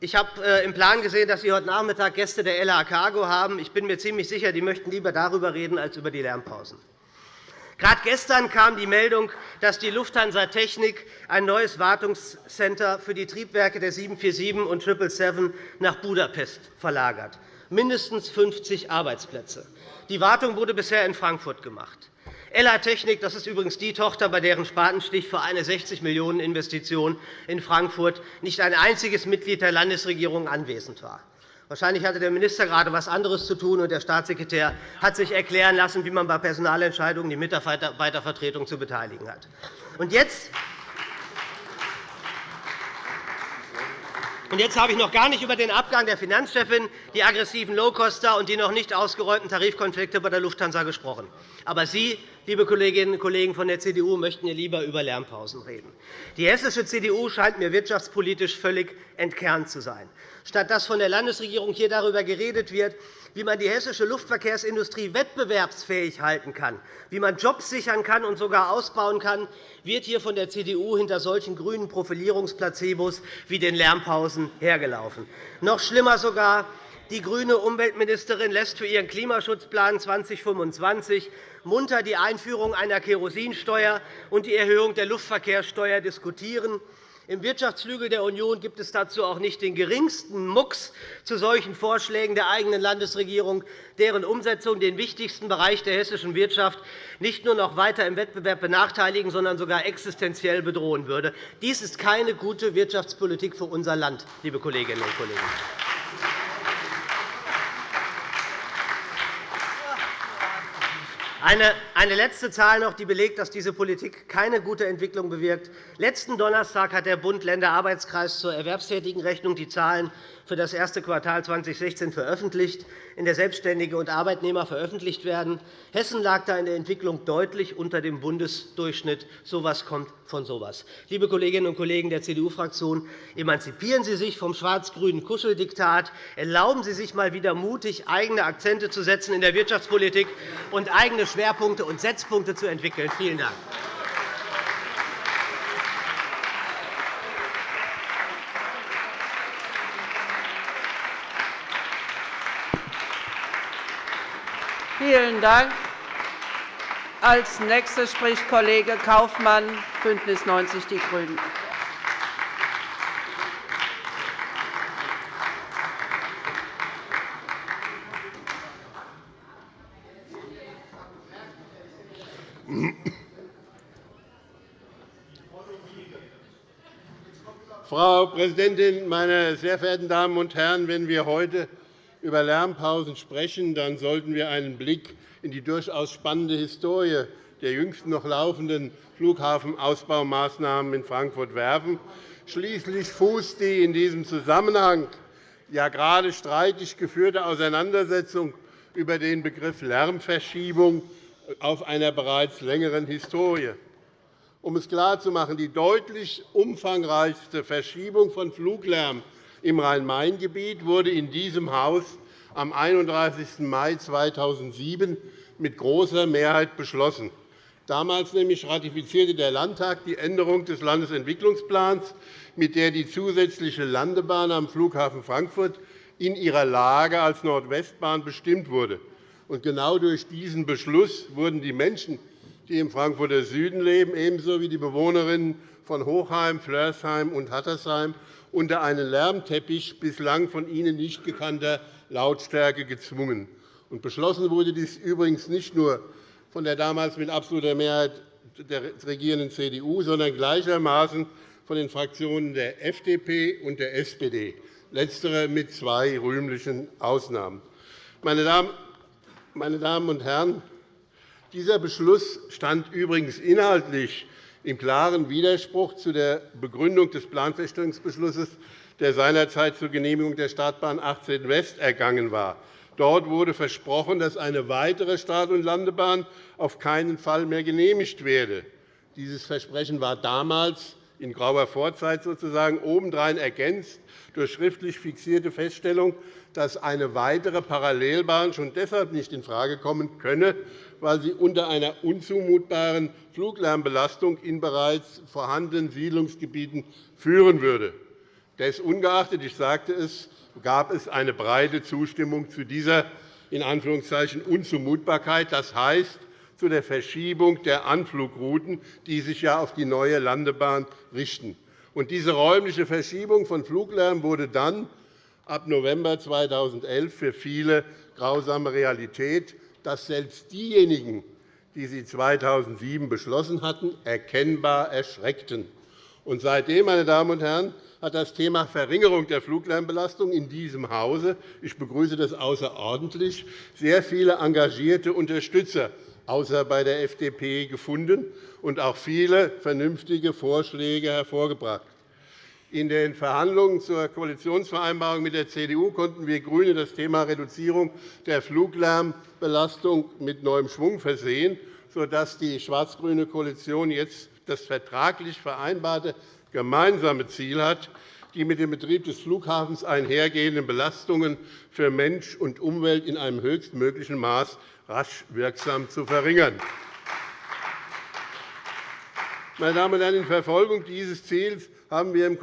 ich habe äh, im Plan gesehen, dass Sie heute Nachmittag Gäste der LA Cargo haben. Ich bin mir ziemlich sicher, die möchten lieber darüber reden als über die Lärmpausen. Gerade gestern kam die Meldung, dass die Lufthansa Technik ein neues Wartungscenter für die Triebwerke der 747 und 777 nach Budapest verlagert. Mindestens 50 Arbeitsplätze. Die Wartung wurde bisher in Frankfurt gemacht. Ella Technik, das ist übrigens die Tochter, bei deren Spatenstich für eine 60 Millionen Investition in Frankfurt nicht ein einziges Mitglied der Landesregierung anwesend war. Wahrscheinlich hatte der Minister gerade etwas anderes zu tun, und der Staatssekretär hat sich erklären lassen, wie man bei Personalentscheidungen die Mitarbeitervertretung zu beteiligen hat. Und jetzt Und jetzt habe ich noch gar nicht über den Abgang der Finanzchefin, die aggressiven Low-Coster und die noch nicht ausgeräumten Tarifkonflikte bei der Lufthansa gesprochen. Aber Sie, liebe Kolleginnen und Kollegen von der CDU, möchten hier lieber über Lärmpausen reden. Die hessische CDU scheint mir wirtschaftspolitisch völlig entkernt zu sein. Statt dass von der Landesregierung hier darüber geredet wird, wie man die hessische Luftverkehrsindustrie wettbewerbsfähig halten kann, wie man Jobs sichern kann und sogar ausbauen kann, wird hier von der CDU hinter solchen grünen Profilierungsplacebos wie den Lärmpausen hergelaufen. Noch schlimmer sogar, die grüne Umweltministerin lässt für ihren Klimaschutzplan 2025 munter die Einführung einer Kerosinsteuer und die Erhöhung der Luftverkehrssteuer diskutieren. Im Wirtschaftsflügel der Union gibt es dazu auch nicht den geringsten Mucks zu solchen Vorschlägen der eigenen Landesregierung, deren Umsetzung den wichtigsten Bereich der hessischen Wirtschaft nicht nur noch weiter im Wettbewerb benachteiligen, sondern sogar existenziell bedrohen würde. Dies ist keine gute Wirtschaftspolitik für unser Land, liebe Kolleginnen und Kollegen. Eine letzte Zahl noch, die belegt, dass diese Politik keine gute Entwicklung bewirkt. Letzten Donnerstag hat der Bund-Länder-Arbeitskreis zur Erwerbstätigenrechnung die Zahlen für das erste Quartal 2016 veröffentlicht, in der Selbstständige und Arbeitnehmer veröffentlicht werden. Hessen lag da in der Entwicklung deutlich unter dem Bundesdurchschnitt. So etwas kommt von so etwas. Liebe Kolleginnen und Kollegen der CDU-Fraktion, emanzipieren Sie sich vom schwarz-grünen Kuscheldiktat. Erlauben Sie sich einmal wieder mutig, eigene Akzente zu setzen in der Wirtschaftspolitik und eigene Schwerpunkte und Setzpunkte zu entwickeln. Vielen Dank. Vielen Dank. Als nächster spricht Kollege Kaufmann, BÜNDNIS 90 die GRÜNEN. Frau Präsidentin, meine sehr verehrten Damen und Herren! Wenn wir heute über Lärmpausen sprechen, dann sollten wir einen Blick in die durchaus spannende Historie der jüngsten noch laufenden Flughafenausbaumaßnahmen in Frankfurt werfen. Schließlich fußt die in diesem Zusammenhang ja gerade streitig geführte Auseinandersetzung über den Begriff Lärmverschiebung auf einer bereits längeren Historie. Um es klarzumachen, die deutlich umfangreichste Verschiebung von Fluglärm im Rhein-Main-Gebiet wurde in diesem Haus am 31. Mai 2007 mit großer Mehrheit beschlossen. Damals nämlich ratifizierte der Landtag die Änderung des Landesentwicklungsplans, mit der die zusätzliche Landebahn am Flughafen Frankfurt in ihrer Lage als Nordwestbahn bestimmt wurde. genau durch diesen Beschluss wurden die Menschen, die im Frankfurter Süden leben, ebenso wie die Bewohnerinnen von Hochheim, Flörsheim und Hattersheim unter einen Lärmteppich bislang von ihnen nicht gekannter Lautstärke gezwungen. beschlossen wurde dies übrigens nicht nur von der damals mit absoluter Mehrheit der regierenden CDU, sondern gleichermaßen von den Fraktionen der FDP und der SPD, letztere mit zwei rühmlichen Ausnahmen. Meine Damen und Herren, dieser Beschluss stand übrigens inhaltlich im klaren Widerspruch zu der Begründung des Planfeststellungsbeschlusses, der seinerzeit zur Genehmigung der Startbahn 18 West ergangen war. Dort wurde versprochen, dass eine weitere Start- und Landebahn auf keinen Fall mehr genehmigt werde. Dieses Versprechen war damals in grauer Vorzeit sozusagen obendrein ergänzt durch schriftlich fixierte Feststellung, dass eine weitere Parallelbahn schon deshalb nicht infrage kommen könne, weil sie unter einer unzumutbaren Fluglärmbelastung in bereits vorhandenen Siedlungsgebieten führen würde. Desungeachtet, ich sagte es, gab es eine breite Zustimmung zu dieser in Anführungszeichen Unzumutbarkeit, das heißt zu der Verschiebung der Anflugrouten, die sich ja auf die neue Landebahn richten. diese räumliche Verschiebung von Fluglärm wurde dann ab November 2011 für viele grausame Realität, dass selbst diejenigen, die sie 2007 beschlossen hatten, erkennbar erschreckten. Und seitdem, meine Damen und Herren, hat das Thema Verringerung der Fluglärmbelastung in diesem Hause – ich begrüße das außerordentlich – sehr viele engagierte Unterstützer, außer bei der FDP, gefunden und auch viele vernünftige Vorschläge hervorgebracht. In den Verhandlungen zur Koalitionsvereinbarung mit der CDU konnten wir GRÜNE das Thema Reduzierung der Fluglärmbelastung mit neuem Schwung versehen, sodass die schwarz-grüne Koalition jetzt das vertraglich vereinbarte gemeinsame Ziel hat, die mit dem Betrieb des Flughafens einhergehenden Belastungen für Mensch und Umwelt in einem höchstmöglichen Maß rasch wirksam zu verringern. Meine Damen und Herren, in Verfolgung dieses Ziels haben wir im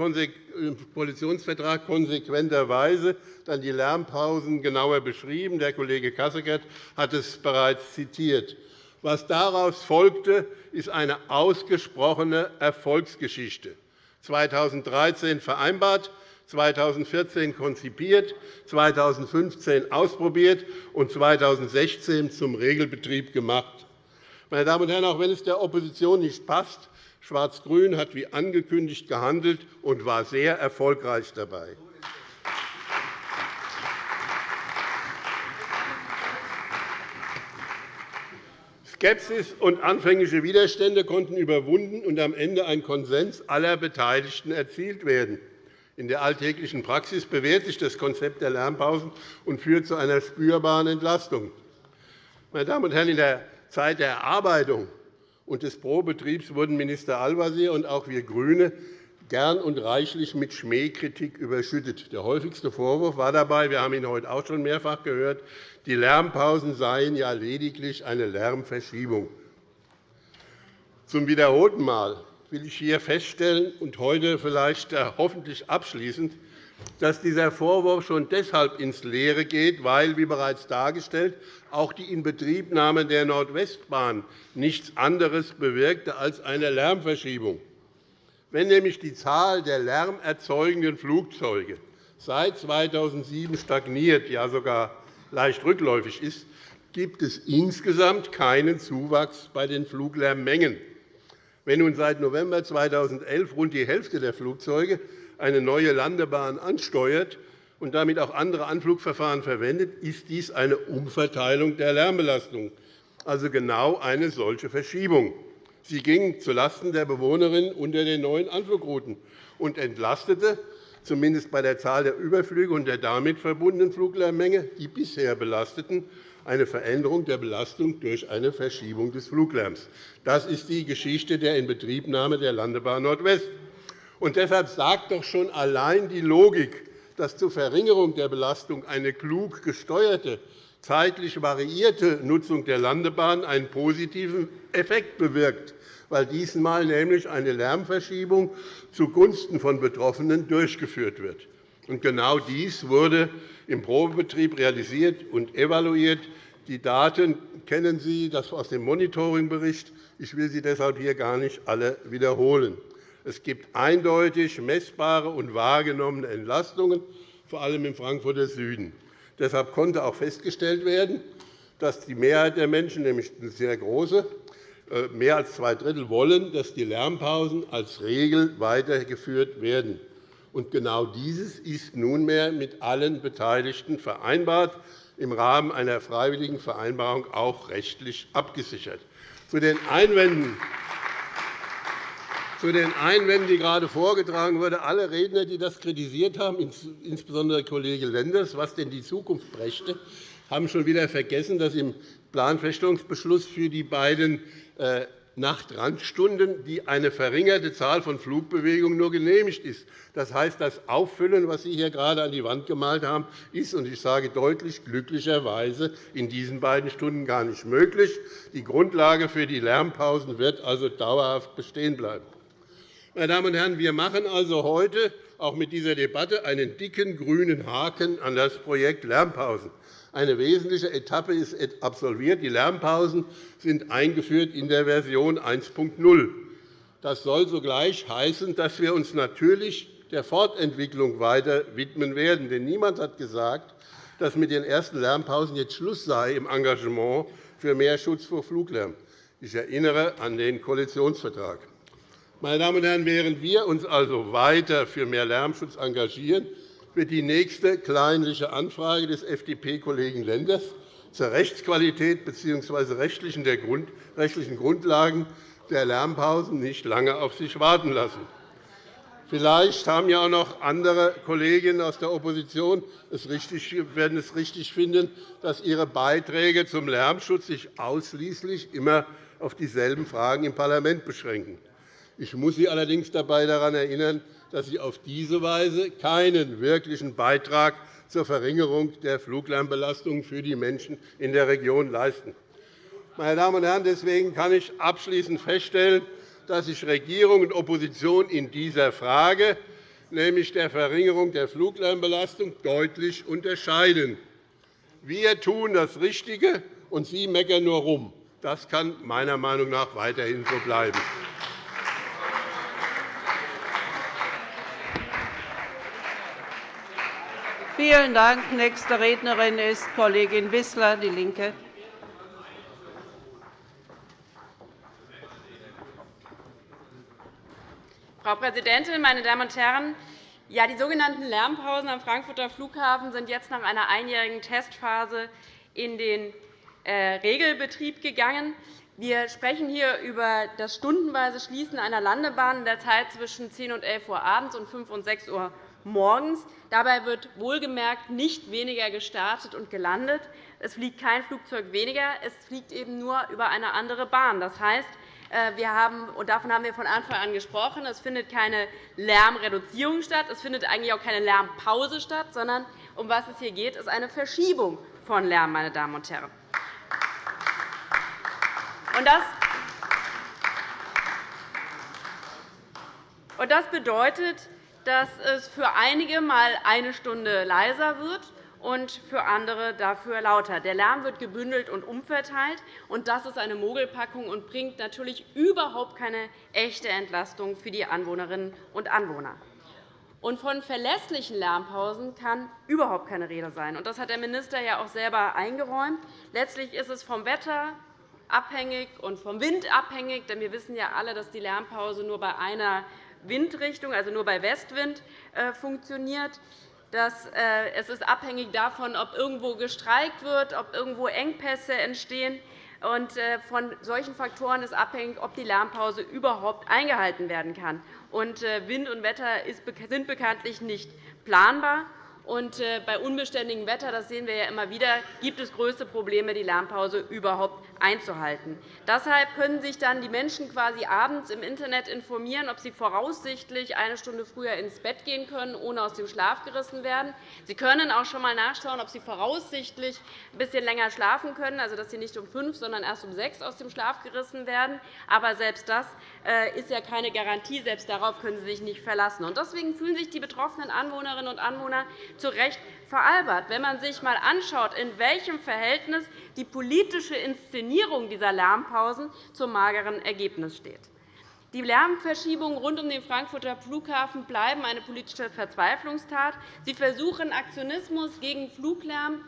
Koalitionsvertrag konsequenterweise dann die Lärmpausen genauer beschrieben. Der Kollege Kasseckert hat es bereits zitiert. Was daraus folgte, ist eine ausgesprochene Erfolgsgeschichte. 2013 vereinbart, 2014 konzipiert, 2015 ausprobiert und 2016 zum Regelbetrieb gemacht. Meine Damen und Herren, auch wenn es der Opposition nicht passt, Schwarz-Grün hat wie angekündigt gehandelt und war sehr erfolgreich dabei. Skepsis und anfängliche Widerstände konnten überwunden und am Ende ein Konsens aller Beteiligten erzielt werden. In der alltäglichen Praxis bewährt sich das Konzept der Lärmpausen und führt zu einer spürbaren Entlastung. Meine Damen und Herren, in der Zeit der Erarbeitung und des Probetriebs wurden Minister Al-Wazir und auch wir GRÜNE gern und reichlich mit Schmähkritik überschüttet. Der häufigste Vorwurf war dabei, wir haben ihn heute auch schon mehrfach gehört, die Lärmpausen seien ja lediglich eine Lärmverschiebung. Zum wiederholten Mal will ich hier feststellen und heute vielleicht äh, hoffentlich abschließend, dass dieser Vorwurf schon deshalb ins Leere geht, weil, wie bereits dargestellt, auch die Inbetriebnahme der Nordwestbahn nichts anderes bewirkte als eine Lärmverschiebung. Wenn nämlich die Zahl der lärmerzeugenden Flugzeuge seit 2007 stagniert, ja sogar leicht rückläufig ist, gibt es insgesamt keinen Zuwachs bei den Fluglärmmengen. Wenn nun seit November 2011 rund die Hälfte der Flugzeuge eine neue Landebahn ansteuert und damit auch andere Anflugverfahren verwendet, ist dies eine Umverteilung der Lärmbelastung, also genau eine solche Verschiebung. Sie ging zulasten der Bewohnerinnen unter den neuen Anflugrouten und entlastete zumindest bei der Zahl der Überflüge und der damit verbundenen Fluglärmmenge die bisher Belasteten eine Veränderung der Belastung durch eine Verschiebung des Fluglärms. Das ist die Geschichte der Inbetriebnahme der Landebahn Nordwest. Und deshalb sagt doch schon allein die Logik, dass zur Verringerung der Belastung eine klug gesteuerte, zeitlich variierte Nutzung der Landebahn einen positiven Effekt bewirkt, weil diesmal nämlich eine Lärmverschiebung zugunsten von Betroffenen durchgeführt wird. Und genau dies wurde im Probebetrieb realisiert und evaluiert. Die Daten kennen Sie das aus dem Monitoringbericht. Ich will sie deshalb hier gar nicht alle wiederholen. Es gibt eindeutig messbare und wahrgenommene Entlastungen, vor allem im Frankfurter Süden. Deshalb konnte auch festgestellt werden, dass die Mehrheit der Menschen, nämlich eine sehr große, äh, mehr als zwei Drittel wollen, dass die Lärmpausen als Regel weitergeführt werden. Und genau dieses ist nunmehr mit allen Beteiligten vereinbart, im Rahmen einer freiwilligen Vereinbarung auch rechtlich abgesichert. Zu den Einwänden, zu den Einwänden, die gerade vorgetragen wurden, alle Redner, die das kritisiert haben, insbesondere Kollege Lenders, was denn die Zukunft brächte, haben schon wieder vergessen, dass im Planfeststellungsbeschluss für die beiden äh, Nachtrandstunden, die eine verringerte Zahl von Flugbewegungen nur genehmigt ist. Das heißt, das Auffüllen, was Sie hier gerade an die Wand gemalt haben, ist, und ich sage deutlich, glücklicherweise in diesen beiden Stunden gar nicht möglich. Die Grundlage für die Lärmpausen wird also dauerhaft bestehen bleiben. Meine Damen und Herren, wir machen also heute auch mit dieser Debatte einen dicken grünen Haken an das Projekt Lärmpausen. Eine wesentliche Etappe ist absolviert. Die Lärmpausen sind eingeführt in der Version 1.0. Das soll sogleich heißen, dass wir uns natürlich der Fortentwicklung weiter widmen werden. Denn niemand hat gesagt, dass mit den ersten Lärmpausen jetzt Schluss sei im Engagement für mehr Schutz vor Fluglärm. Ich erinnere an den Koalitionsvertrag. Meine Damen und Herren, während wir uns also weiter für mehr Lärmschutz engagieren, wird die nächste kleinliche Anfrage des FDP-Kollegen Lenders zur Rechtsqualität bzw. rechtlichen Grundlagen der Lärmpausen nicht lange auf sich warten lassen. Vielleicht haben ja auch noch andere Kolleginnen aus der Opposition es richtig, werden es richtig finden, dass ihre Beiträge zum Lärmschutz sich ausschließlich immer auf dieselben Fragen im Parlament beschränken. Ich muss Sie allerdings dabei daran erinnern, dass Sie auf diese Weise keinen wirklichen Beitrag zur Verringerung der Fluglärmbelastung für die Menschen in der Region leisten. Meine Damen und Herren, deswegen kann ich abschließend feststellen, dass sich Regierung und Opposition in dieser Frage, nämlich der Verringerung der Fluglärmbelastung, deutlich unterscheiden. Wir tun das Richtige, und Sie meckern nur rum. Das kann meiner Meinung nach weiterhin so bleiben. Vielen Dank. Nächste Rednerin ist Kollegin Wissler, DIE LINKE. Frau Präsidentin, meine Damen und Herren! Ja, die sogenannten Lärmpausen am Frankfurter Flughafen sind jetzt nach einer einjährigen Testphase in den äh, Regelbetrieb gegangen. Wir sprechen hier über das stundenweise Schließen einer Landebahn in der Zeit zwischen 10 und 11 Uhr abends und 5 und 6 Uhr morgens. Dabei wird wohlgemerkt nicht weniger gestartet und gelandet. Es fliegt kein Flugzeug weniger, es fliegt eben nur über eine andere Bahn. Das heißt, äh, wir haben, und davon haben wir von Anfang an gesprochen, es findet keine Lärmreduzierung statt, es findet eigentlich auch keine Lärmpause statt, sondern um was es hier geht, ist eine Verschiebung von Lärm. Meine Damen und Herren. Das bedeutet, dass es für einige einmal eine Stunde leiser wird und für andere dafür lauter. Der Lärm wird gebündelt und umverteilt. und Das ist eine Mogelpackung und bringt natürlich überhaupt keine echte Entlastung für die Anwohnerinnen und Anwohner. Und von verlässlichen Lärmpausen kann überhaupt keine Rede sein. Das hat der Minister ja auch selber eingeräumt. Letztlich ist es vom Wetter abhängig und vom Wind abhängig. Denn wir wissen ja alle, dass die Lärmpause nur bei einer Windrichtung, also nur bei Westwind, äh, funktioniert. Äh, es ist abhängig davon, ob irgendwo gestreikt wird, ob irgendwo Engpässe entstehen. Und äh, von solchen Faktoren ist abhängig, ob die Lärmpause überhaupt eingehalten werden kann. Und Wind und Wetter sind bekanntlich nicht planbar. Und bei unbeständigem Wetter, das sehen wir ja immer wieder, gibt es größte Probleme, die Lärmpause überhaupt einzuhalten. Deshalb können sich dann die Menschen quasi abends im Internet informieren, ob sie voraussichtlich eine Stunde früher ins Bett gehen können, ohne aus dem Schlaf gerissen werden. Sie können auch schon einmal nachschauen, ob sie voraussichtlich ein bisschen länger schlafen können, also dass sie nicht um fünf, sondern erst um sechs aus dem Schlaf gerissen werden. Aber selbst das äh, ist ja keine Garantie. Selbst darauf können Sie sich nicht verlassen. Deswegen fühlen sich die betroffenen Anwohnerinnen und Anwohner zu Recht veralbert, wenn man sich einmal anschaut, in welchem Verhältnis die politische Inszenierung dieser Lärmpausen zum mageren Ergebnis steht. Die Lärmverschiebungen rund um den Frankfurter Flughafen bleiben eine politische Verzweiflungstat. Sie versuchen, Aktionismus gegen Fluglärm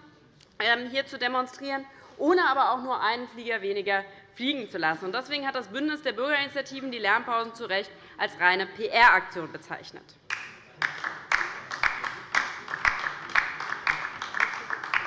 ähm, hier zu demonstrieren, ohne aber auch nur einen Flieger weniger fliegen zu lassen. Deswegen hat das Bündnis der Bürgerinitiativen die Lärmpausen zu Recht als reine PR-Aktion bezeichnet.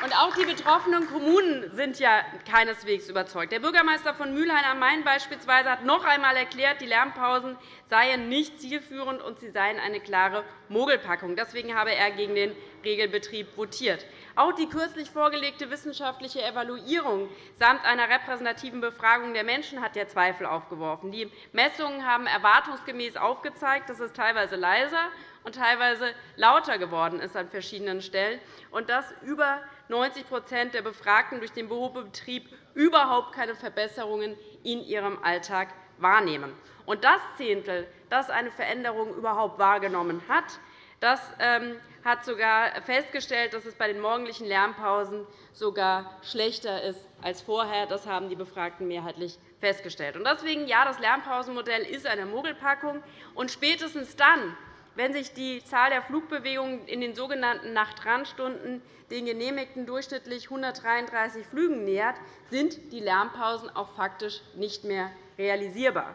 Und auch die betroffenen Kommunen sind ja keineswegs überzeugt. Der Bürgermeister von Mülheim am Main beispielsweise hat noch einmal erklärt, die Lärmpausen seien nicht zielführend und sie seien eine klare Mogelpackung. Deswegen habe er gegen den Regelbetrieb votiert. Auch die kürzlich vorgelegte wissenschaftliche Evaluierung samt einer repräsentativen Befragung der Menschen hat ja Zweifel aufgeworfen. Die Messungen haben erwartungsgemäß aufgezeigt, dass es teilweise leiser und teilweise lauter geworden ist an verschiedenen Stellen und dass über 90% der Befragten durch den Betrieb überhaupt keine Verbesserungen in ihrem Alltag wahrnehmen. Und das Zehntel, das eine Veränderung überhaupt wahrgenommen hat, das ähm, hat sogar festgestellt, dass es bei den morgendlichen Lärmpausen sogar schlechter ist als vorher. Das haben die Befragten mehrheitlich festgestellt. Deswegen, ja, das Lärmpausenmodell ist eine Mogelpackung. Und spätestens dann, wenn sich die Zahl der Flugbewegungen in den sogenannten Nachtrandstunden den genehmigten durchschnittlich 133 Flügen nähert, sind die Lärmpausen auch faktisch nicht mehr realisierbar.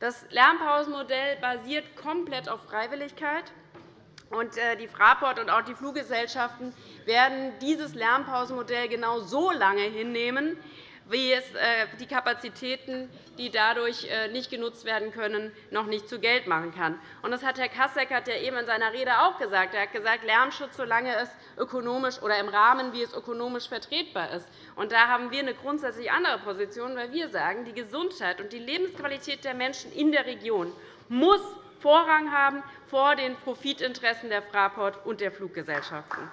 Das Lärmpausenmodell basiert komplett auf Freiwilligkeit. Äh, die Fraport und auch die Fluggesellschaften werden dieses Lärmpausenmodell genau so lange hinnehmen, die Kapazitäten, die dadurch äh, nicht genutzt werden können, noch nicht zu Geld machen kann. Das hat Herr Kasseckert ja eben in seiner Rede auch gesagt. Er hat gesagt, Lärmschutz, solange es ökonomisch oder im Rahmen, wie es ökonomisch vertretbar ist. Da haben wir eine grundsätzlich andere Position, weil wir sagen, die Gesundheit und die Lebensqualität der Menschen in der Region muss Vorrang haben vor den Profitinteressen der Fraport und der Fluggesellschaften.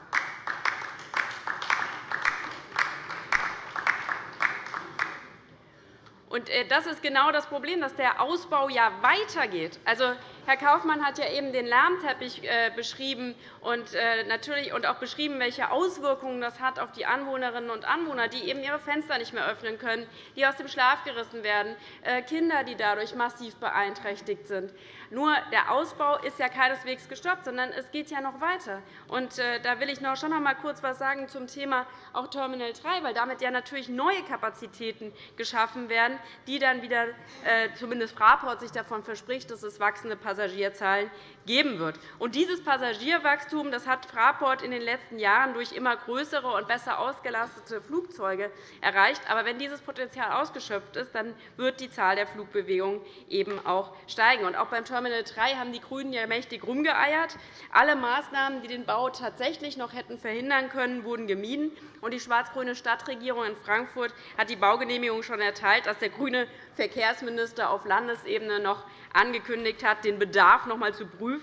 Äh, das ist genau das Problem, dass der Ausbau ja weitergeht. Also, Herr Kaufmann hat ja eben den Lärmteppich äh, beschrieben und, äh, natürlich, auch beschrieben, welche Auswirkungen das hat auf die Anwohnerinnen und Anwohner, die eben ihre Fenster nicht mehr öffnen können, die aus dem Schlaf gerissen werden, Kinder, die dadurch massiv beeinträchtigt sind. Nur der Ausbau ist ja keineswegs gestoppt, sondern es geht ja noch weiter. Und, da will ich noch schon noch einmal kurz etwas sagen zum Thema auch Terminal 3, weil damit ja natürlich neue Kapazitäten geschaffen werden, die dann wieder, zumindest Fraport sich davon verspricht, dass es wachsende Passagierzahlen geben wird. Und dieses Passagierwachstum das hat Fraport in den letzten Jahren durch immer größere und besser ausgelastete Flugzeuge erreicht. Aber wenn dieses Potenzial ausgeschöpft ist, dann wird die Zahl der Flugbewegungen eben auch steigen. Und auch beim Terminal 3 haben die GRÜNEN ja mächtig rumgeeiert. Alle Maßnahmen, die den Bau tatsächlich noch hätten verhindern können, wurden gemieden. Und die schwarz-grüne Stadtregierung in Frankfurt hat die Baugenehmigung schon erteilt, dass der grüne Verkehrsminister auf Landesebene noch angekündigt hat, den Bedarf noch einmal zu prüfen.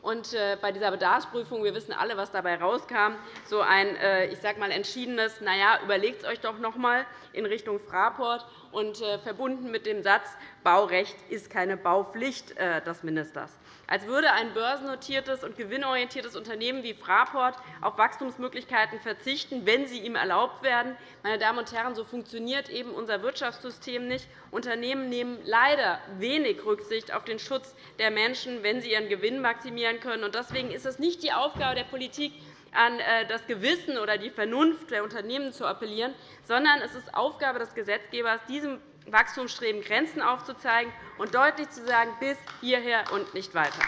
Und äh, bei dieser Bedarfsprüfung, wir wissen alle, was dabei rauskam, so ein äh, ich sag mal, entschiedenes, na ja, überlegt es euch doch noch einmal in Richtung Fraport. Und äh, verbunden mit dem Satz, Baurecht ist keine Baupflicht des Ministers als würde ein börsennotiertes und gewinnorientiertes Unternehmen wie Fraport auf Wachstumsmöglichkeiten verzichten, wenn sie ihm erlaubt werden. Meine Damen und Herren, so funktioniert eben unser Wirtschaftssystem nicht. Unternehmen nehmen leider wenig Rücksicht auf den Schutz der Menschen, wenn sie ihren Gewinn maximieren können. Deswegen ist es nicht die Aufgabe der Politik, an äh, das Gewissen oder die Vernunft der Unternehmen zu appellieren, sondern es ist Aufgabe des Gesetzgebers, diesem Wachstumsstreben Grenzen aufzuzeigen und deutlich zu sagen, bis hierher und nicht weiter.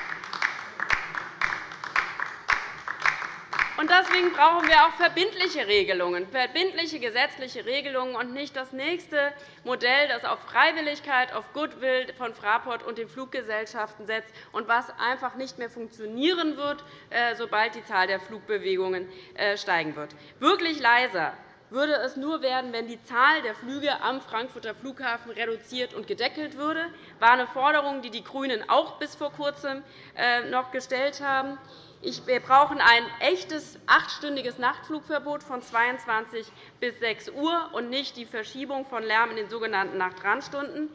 Deswegen brauchen wir auch verbindliche Regelungen, verbindliche gesetzliche Regelungen und nicht das nächste Modell, das auf Freiwilligkeit, auf Goodwill von Fraport und den Fluggesellschaften setzt und was einfach nicht mehr funktionieren wird, äh, sobald die Zahl der Flugbewegungen äh, steigen wird. Wirklich leiser würde es nur werden, wenn die Zahl der Flüge am Frankfurter Flughafen reduziert und gedeckelt würde. Das war eine Forderung, die die GRÜNEN auch bis vor Kurzem äh, noch gestellt haben. Wir brauchen ein echtes achtstündiges Nachtflugverbot von 22 bis 6 Uhr und nicht die Verschiebung von Lärm in den sogenannten Nachtrandstunden.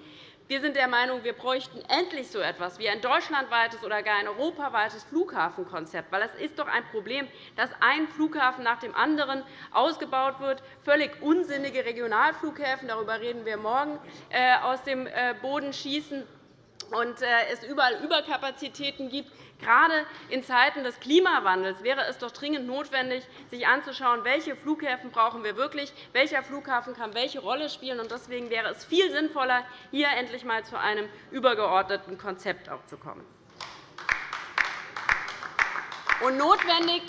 Wir sind der Meinung, wir bräuchten endlich so etwas wie ein deutschlandweites oder gar ein europaweites Flughafenkonzept. Weil es ist doch ein Problem, dass ein Flughafen nach dem anderen ausgebaut wird, völlig unsinnige Regionalflughäfen, darüber reden wir morgen, äh, aus dem äh, Boden schießen und äh, es überall Überkapazitäten gibt. Gerade in Zeiten des Klimawandels wäre es doch dringend notwendig, sich anzuschauen, welche Flughäfen brauchen wir wirklich, welcher Flughafen kann welche Rolle spielen. Deswegen wäre es viel sinnvoller, hier endlich einmal zu einem übergeordneten Konzept zu kommen. Und notwendig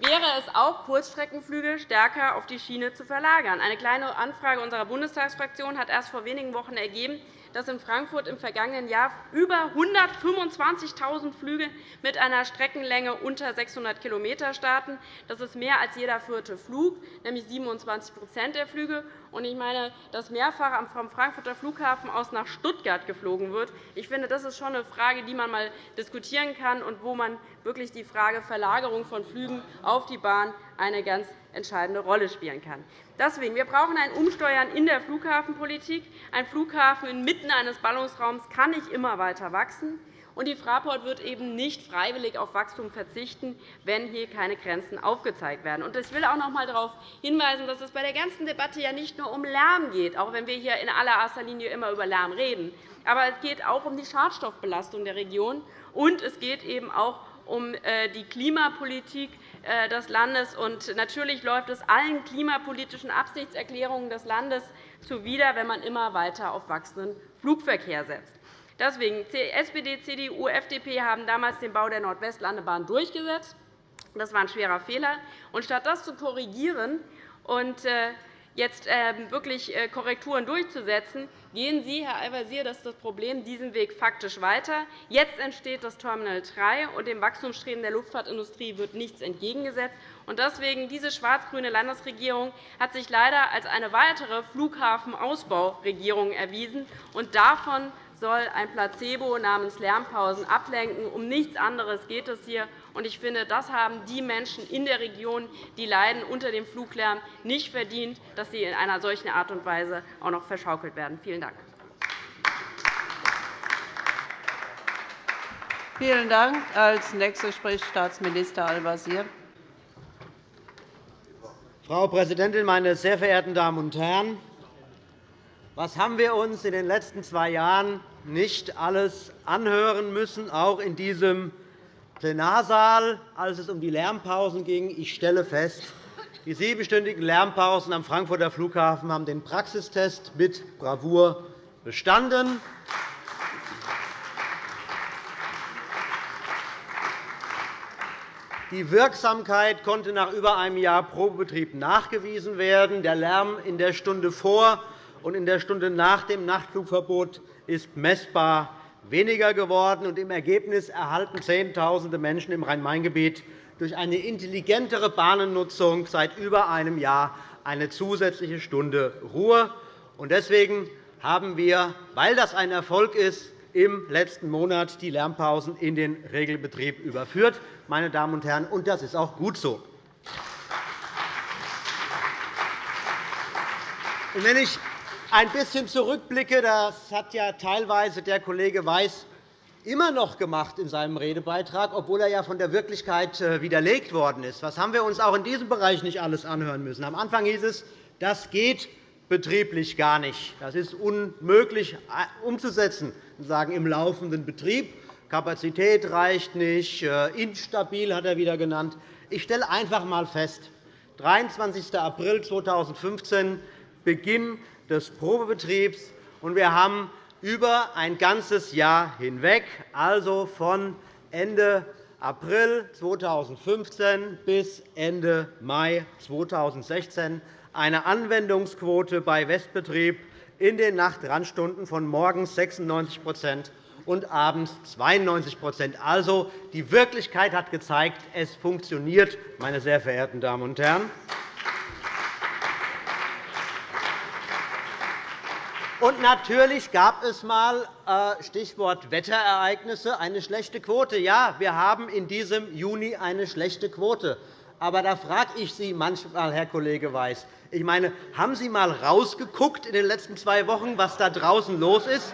wäre es auch, Kurzstreckenflüge stärker auf die Schiene zu verlagern. Eine kleine Anfrage unserer Bundestagsfraktion hat erst vor wenigen Wochen ergeben, dass in Frankfurt im vergangenen Jahr über 125.000 Flüge mit einer Streckenlänge unter 600 km starten. Das ist mehr als jeder vierte Flug, nämlich 27% der Flüge. Ich meine, dass mehrfach vom Frankfurter Flughafen aus nach Stuttgart geflogen wird. Ich finde, das ist schon eine Frage, die man einmal diskutieren kann und wo man wirklich die Frage Verlagerung von Flügen auf die Bahn eine ganz entscheidende Rolle spielen kann. Deswegen, wir brauchen ein Umsteuern in der Flughafenpolitik. Ein Flughafen inmitten eines Ballungsraums kann nicht immer weiter wachsen. Und die Fraport wird eben nicht freiwillig auf Wachstum verzichten, wenn hier keine Grenzen aufgezeigt werden. Ich will auch noch einmal darauf hinweisen, dass es bei der ganzen Debatte ja nicht nur um Lärm geht, auch wenn wir hier in allererster Linie immer über Lärm reden. Aber es geht auch um die Schadstoffbelastung der Region, und es geht eben auch um äh, die Klimapolitik äh, des Landes. Und natürlich läuft es allen klimapolitischen Absichtserklärungen des Landes zuwider, wenn man immer weiter auf wachsenden Flugverkehr setzt. Deswegen SPD, CDU, FDP haben damals den Bau der Nordwestlandebahn durchgesetzt. Das war ein schwerer Fehler. Und statt das zu korrigieren und äh, jetzt ähm, wirklich äh, Korrekturen durchzusetzen, gehen Sie, Herr Al-Wazir, das das Problem, diesen Weg faktisch weiter. Jetzt entsteht das Terminal 3, und dem Wachstumsstreben der Luftfahrtindustrie wird nichts entgegengesetzt. Deswegen diese schwarz-grüne Landesregierung hat sich leider als eine weitere Flughafenausbauregierung erwiesen. Und davon soll ein Placebo namens Lärmpausen ablenken. Um nichts anderes geht es hier. Ich finde, das haben die Menschen in der Region, die leiden unter dem Fluglärm, nicht verdient, dass sie in einer solchen Art und Weise auch noch verschaukelt werden. Vielen Dank. Vielen Dank. Als Nächster spricht Staatsminister Al-Wazir. Frau Präsidentin, meine sehr verehrten Damen und Herren! Was haben wir uns in den letzten zwei Jahren nicht alles anhören müssen, auch in diesem Plenarsaal, als es um die Lärmpausen ging? Ich stelle fest, die siebenstündigen Lärmpausen am Frankfurter Flughafen haben den Praxistest mit Bravour bestanden. Die Wirksamkeit konnte nach über einem Jahr Probebetrieb nachgewiesen werden. Der Lärm in der Stunde vor und in der Stunde nach dem Nachtflugverbot ist messbar weniger geworden. Und Im Ergebnis erhalten Zehntausende Menschen im Rhein-Main-Gebiet durch eine intelligentere Bahnennutzung seit über einem Jahr eine zusätzliche Stunde Ruhe. Deswegen haben wir, weil das ein Erfolg ist, im letzten Monat die Lärmpausen in den Regelbetrieb überführt. Meine Damen und Herren, und das ist auch gut so. Wenn ich ein bisschen zurückblicke, das hat ja teilweise der Kollege Weiß immer noch gemacht in seinem Redebeitrag, obwohl er ja von der Wirklichkeit äh, widerlegt worden ist. Was haben wir uns auch in diesem Bereich nicht alles anhören müssen? Am Anfang hieß es, das geht betrieblich gar nicht. Das ist unmöglich äh, umzusetzen, sagen im laufenden Betrieb. Kapazität reicht nicht, äh, instabil hat er wieder genannt. Ich stelle einfach einmal fest, 23. April 2015, Beginn des Probebetriebs. Und wir haben über ein ganzes Jahr hinweg, also von Ende April 2015 bis Ende Mai 2016, eine Anwendungsquote bei Westbetrieb in den Nachtrandstunden von morgens 96% und abends 92% Also, die Wirklichkeit hat gezeigt, es funktioniert, meine sehr verehrten Damen und Herren. Und natürlich gab es einmal, äh, Stichwort Wetterereignisse, eine schlechte Quote. Ja, wir haben in diesem Juni eine schlechte Quote. Aber da frage ich Sie manchmal, Herr Kollege Weiß, ich meine, haben Sie einmal rausgeguckt in den letzten zwei Wochen, was da draußen los ist?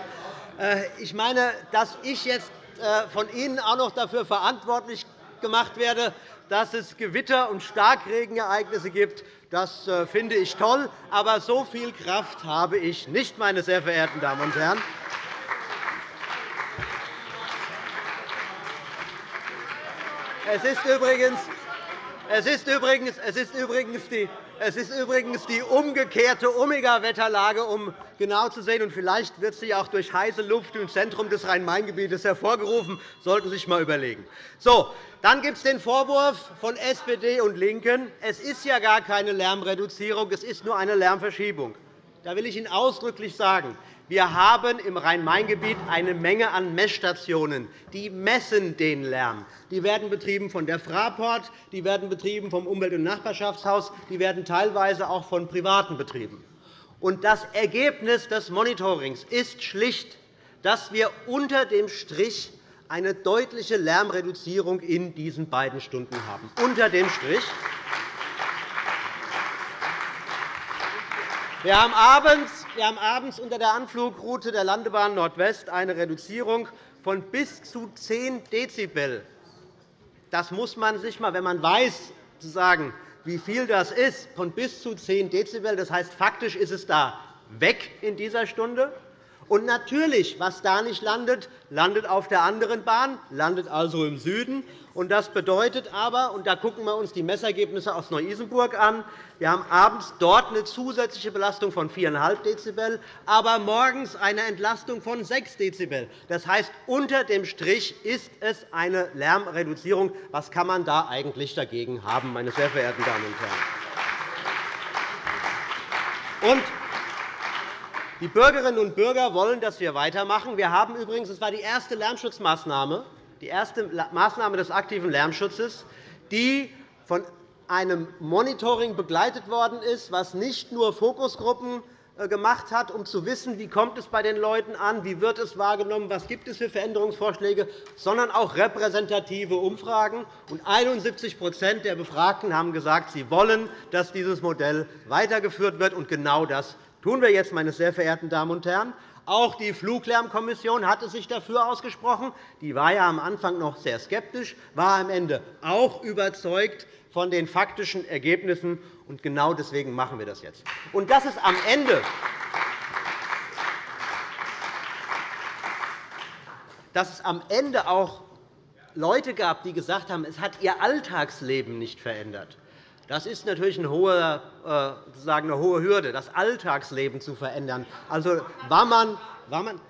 Äh, ich meine, dass ich jetzt äh, von Ihnen auch noch dafür verantwortlich gemacht werde, dass es Gewitter- und Starkregenereignisse gibt, das äh, finde ich toll. Aber so viel Kraft habe ich nicht, meine sehr verehrten Damen und Herren. Es ist übrigens, es ist übrigens, es ist übrigens die, Es ist übrigens die umgekehrte Omega-Wetterlage, um genau zu sehen. Und vielleicht wird sie auch durch heiße Luft im Zentrum des Rhein-Main-Gebietes hervorgerufen. Das sollten Sie sich einmal überlegen. So, dann gibt es den Vorwurf von SPD und LINKEN, es ist ja gar keine Lärmreduzierung, es ist nur eine Lärmverschiebung. Da will ich Ihnen ausdrücklich sagen, wir haben im Rhein-Main-Gebiet eine Menge an Messstationen, die messen den Lärm. Die werden betrieben von der Fraport, die werden betrieben vom Umwelt- und Nachbarschaftshaus, die werden teilweise auch von Privaten betrieben. Und das Ergebnis des Monitorings ist schlicht, dass wir unter dem Strich eine deutliche Lärmreduzierung in diesen beiden Stunden haben. Unter dem Strich. Wir haben abends wir haben abends unter der Anflugroute der Landebahn Nordwest eine Reduzierung von bis zu 10 Dezibel. Das muss man sich einmal, wenn man weiß, sagen, wie viel das ist, von bis zu 10 Dezibel. Das heißt, faktisch ist es da weg in dieser Stunde. Und natürlich, was da nicht landet, landet auf der anderen Bahn, landet also im Süden. Und das bedeutet aber, und da gucken wir uns die Messergebnisse aus Neu-Isenburg an, wir haben abends dort eine zusätzliche Belastung von 4,5 Dezibel, aber morgens eine Entlastung von 6 Dezibel. Das heißt, unter dem Strich ist es eine Lärmreduzierung. Was kann man da eigentlich dagegen haben, meine sehr verehrten Damen und Herren? Und die Bürgerinnen und Bürger wollen, dass wir weitermachen. Wir haben übrigens, das war die erste Lärmschutzmaßnahme, die erste Maßnahme des aktiven Lärmschutzes, die von einem Monitoring begleitet worden ist, was nicht nur Fokusgruppen äh, gemacht hat, um zu wissen, wie kommt es bei den Leuten an, wie wird es wahrgenommen, was gibt es für Veränderungsvorschläge, sondern auch repräsentative Umfragen. 71% der Befragten haben gesagt, sie wollen, dass dieses Modell weitergeführt wird. Und genau das tun wir jetzt, meine sehr verehrten Damen und Herren. Auch die Fluglärmkommission hatte sich dafür ausgesprochen. Die war ja am Anfang noch sehr skeptisch, war am Ende auch überzeugt von den faktischen Ergebnissen. Und genau deswegen machen wir das jetzt. Und dass es am Ende dass es am Ende auch Leute gab, die gesagt haben, es hat ihr Alltagsleben nicht verändert. Das ist natürlich eine hohe, äh, eine hohe Hürde, das Alltagsleben zu verändern. Also war man, war man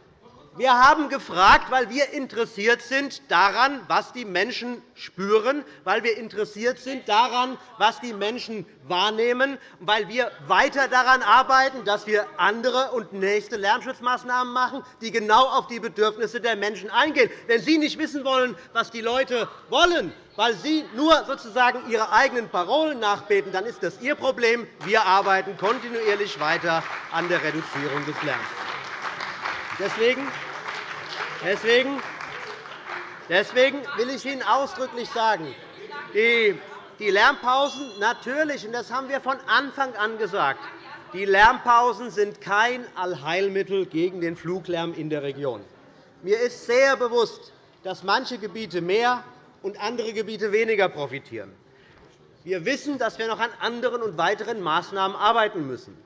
wir haben gefragt, weil wir interessiert sind daran, was die Menschen spüren, weil wir interessiert sind daran, was die Menschen wahrnehmen, weil wir weiter daran arbeiten, dass wir andere und nächste Lärmschutzmaßnahmen machen, die genau auf die Bedürfnisse der Menschen eingehen. Wenn Sie nicht wissen wollen, was die Leute wollen, weil Sie nur sozusagen Ihre eigenen Parolen nachbeten, dann ist das Ihr Problem. Wir arbeiten kontinuierlich weiter an der Reduzierung des Lärms. Deswegen Deswegen, deswegen will ich Ihnen ausdrücklich sagen, die Lärmpausen natürlich, und das haben wir von Anfang an gesagt, die Lärmpausen sind kein Allheilmittel gegen den Fluglärm in der Region. Mir ist sehr bewusst, dass manche Gebiete mehr und andere Gebiete weniger profitieren. Wir wissen, dass wir noch an anderen und weiteren Maßnahmen arbeiten müssen.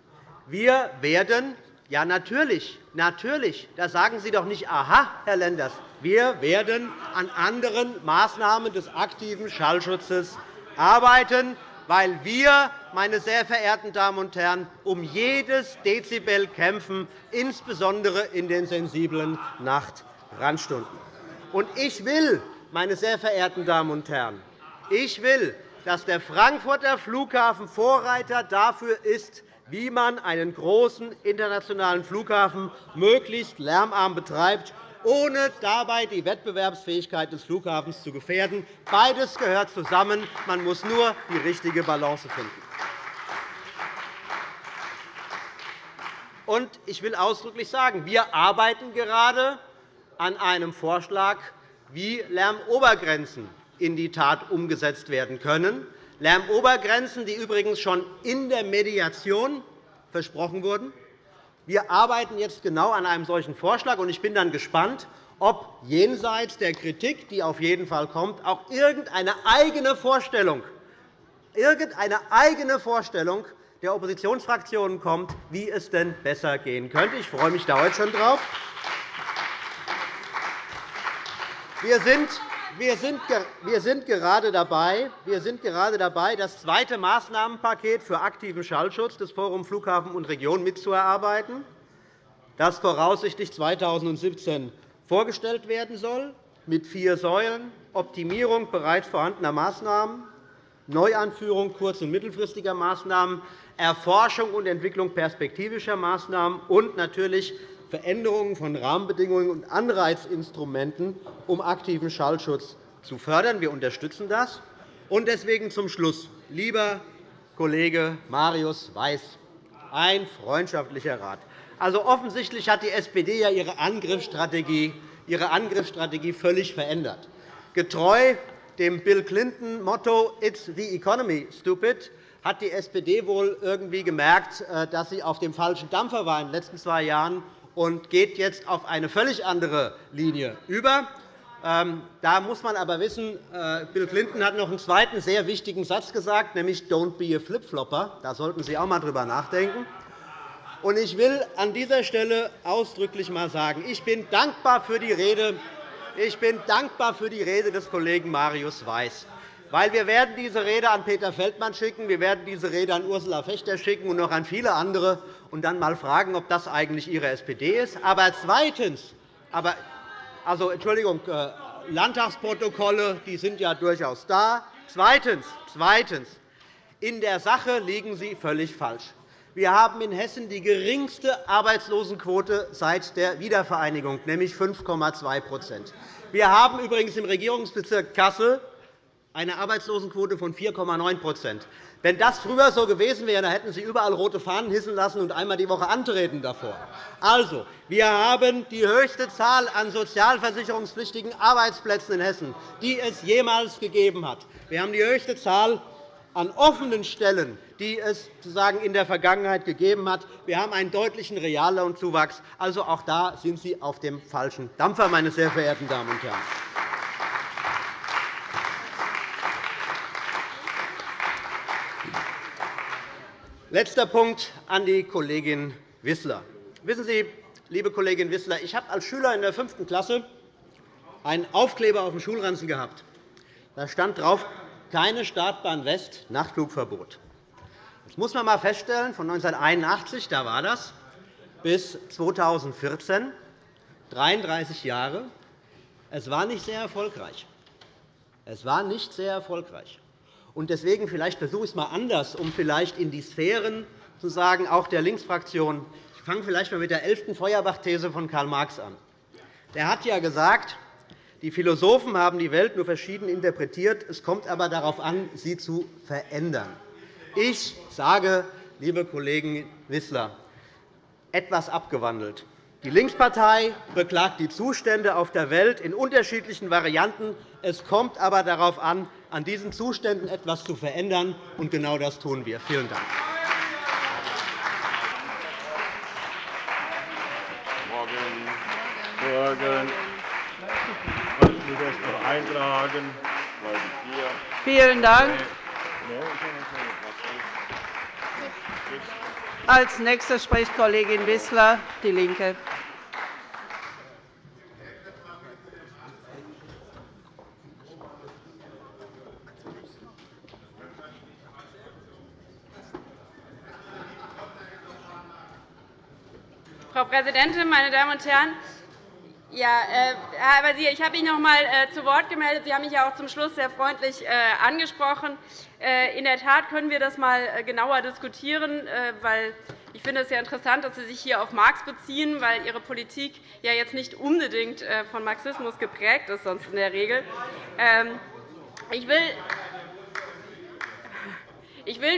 Wir werden ja, natürlich. Natürlich. Da sagen Sie doch nicht, aha, Herr Lenders. Wir werden an anderen Maßnahmen des aktiven Schallschutzes arbeiten, weil wir, meine sehr verehrten Damen und Herren, um jedes Dezibel kämpfen, insbesondere in den sensiblen Nachtrandstunden. Und ich will, meine sehr verehrten Damen und Herren, ich will, dass der Frankfurter Flughafen Vorreiter dafür ist, wie man einen großen internationalen Flughafen möglichst lärmarm betreibt, ohne dabei die Wettbewerbsfähigkeit des Flughafens zu gefährden. Beides gehört zusammen. Man muss nur die richtige Balance finden. Ich will ausdrücklich sagen, wir arbeiten gerade an einem Vorschlag, wie Lärmobergrenzen in die Tat umgesetzt werden können. Lärmobergrenzen, die übrigens schon in der Mediation versprochen wurden. Wir arbeiten jetzt genau an einem solchen Vorschlag. Ich bin dann gespannt, ob jenseits der Kritik, die auf jeden Fall kommt, auch irgendeine eigene Vorstellung, irgendeine eigene Vorstellung der Oppositionsfraktionen kommt, wie es denn besser gehen könnte. Ich freue mich da heute schon drauf. Wir sind wir sind, wir sind gerade dabei, wir sind gerade dabei das zweite Maßnahmenpaket für aktiven Schallschutz des Forum Flughafen und Region mitzuerarbeiten, das voraussichtlich 2017 vorgestellt werden soll, mit vier Säulen Optimierung bereits vorhandener Maßnahmen, Neuanführung kurz- und mittelfristiger Maßnahmen, Erforschung und Entwicklung perspektivischer Maßnahmen und natürlich Veränderungen von Rahmenbedingungen und Anreizinstrumenten, um aktiven Schallschutz zu fördern. Wir unterstützen das. Und deswegen zum Schluss. Lieber Kollege Marius Weiß, ein freundschaftlicher Rat. Also, offensichtlich hat die SPD ja ihre Angriffsstrategie, ihre Angriffsstrategie völlig verändert. Getreu dem Bill Clinton-Motto It's the economy, stupid, hat die SPD wohl irgendwie gemerkt, äh, dass sie auf dem falschen Dampfer war in den letzten zwei Jahren und geht jetzt auf eine völlig andere Linie über. Ähm, da muss man aber wissen, äh, Bill Clinton hat noch einen zweiten sehr wichtigen Satz gesagt, nämlich Don't be a flip-flopper. Da sollten Sie auch einmal drüber nachdenken. Ich will an dieser Stelle ausdrücklich einmal sagen, ich bin dankbar für die Rede ich bin dankbar für die Rede des Kollegen Marius Weiß. Weil wir werden diese Rede an Peter Feldmann schicken, wir werden diese Rede an Ursula Fechter schicken und noch an viele andere und dann einmal fragen, ob das eigentlich Ihre SPD ist. Aber zweitens, aber, also, Entschuldigung, äh, Landtagsprotokolle die sind ja durchaus da. Zweitens, zweitens, in der Sache liegen Sie völlig falsch. Wir haben in Hessen die geringste Arbeitslosenquote seit der Wiedervereinigung, nämlich 5,2% Wir haben übrigens im Regierungsbezirk Kassel eine Arbeitslosenquote von 4,9% Wenn das früher so gewesen wäre, dann hätten Sie überall rote Fahnen hissen lassen und einmal die Woche antreten davor. Also, wir haben die höchste Zahl an sozialversicherungspflichtigen Arbeitsplätzen in Hessen, die es jemals gegeben hat. Wir haben die höchste Zahl an offenen Stellen, die es sozusagen in der Vergangenheit gegeben hat. Wir haben einen deutlichen Reallohnzuwachs. Also auch da sind Sie auf dem falschen Dampfer, meine sehr verehrten Damen und Herren. Letzter Punkt an die Kollegin Wissler. Wissen Sie, liebe Kollegin Wissler, ich habe als Schüler in der fünften Klasse einen Aufkleber auf dem Schulranzen gehabt. Da stand drauf, keine Startbahn West, Nachtflugverbot. Das muss man einmal feststellen, von 1981, da war das, bis 2014, 33 Jahre. Es war nicht sehr erfolgreich. Es war nicht sehr erfolgreich. Und deswegen vielleicht versuche ich es einmal anders, um vielleicht in die Sphären zu sagen, auch der Linksfraktion. Ich fange vielleicht einmal mit der 11. Feuerbach-These von Karl Marx an. Der hat ja gesagt, die Philosophen haben die Welt nur verschieden interpretiert. Es kommt aber darauf an, sie zu verändern. Ich sage, liebe Kollegen Wissler, etwas abgewandelt. Die Linkspartei beklagt die Zustände auf der Welt in unterschiedlichen Varianten. Es kommt aber darauf an, an diesen Zuständen etwas zu verändern. Und genau das tun wir. Vielen Dank. Morgen. Morgen das noch eintragen. Vielen Dank. Als Nächste spricht Kollegin Wissler, DIE LINKE. Frau Präsidentin, meine Damen und Herren! Ja, äh, Herr Al-Wazir, ich habe mich noch einmal äh, zu Wort gemeldet. Sie haben mich ja auch zum Schluss sehr freundlich äh, angesprochen. In der Tat können wir das einmal genauer diskutieren, weil ich finde es sehr interessant, dass Sie sich hier auf Marx beziehen, weil Ihre Politik ja jetzt nicht unbedingt von Marxismus geprägt ist, sonst in der Regel. Ähm, ich will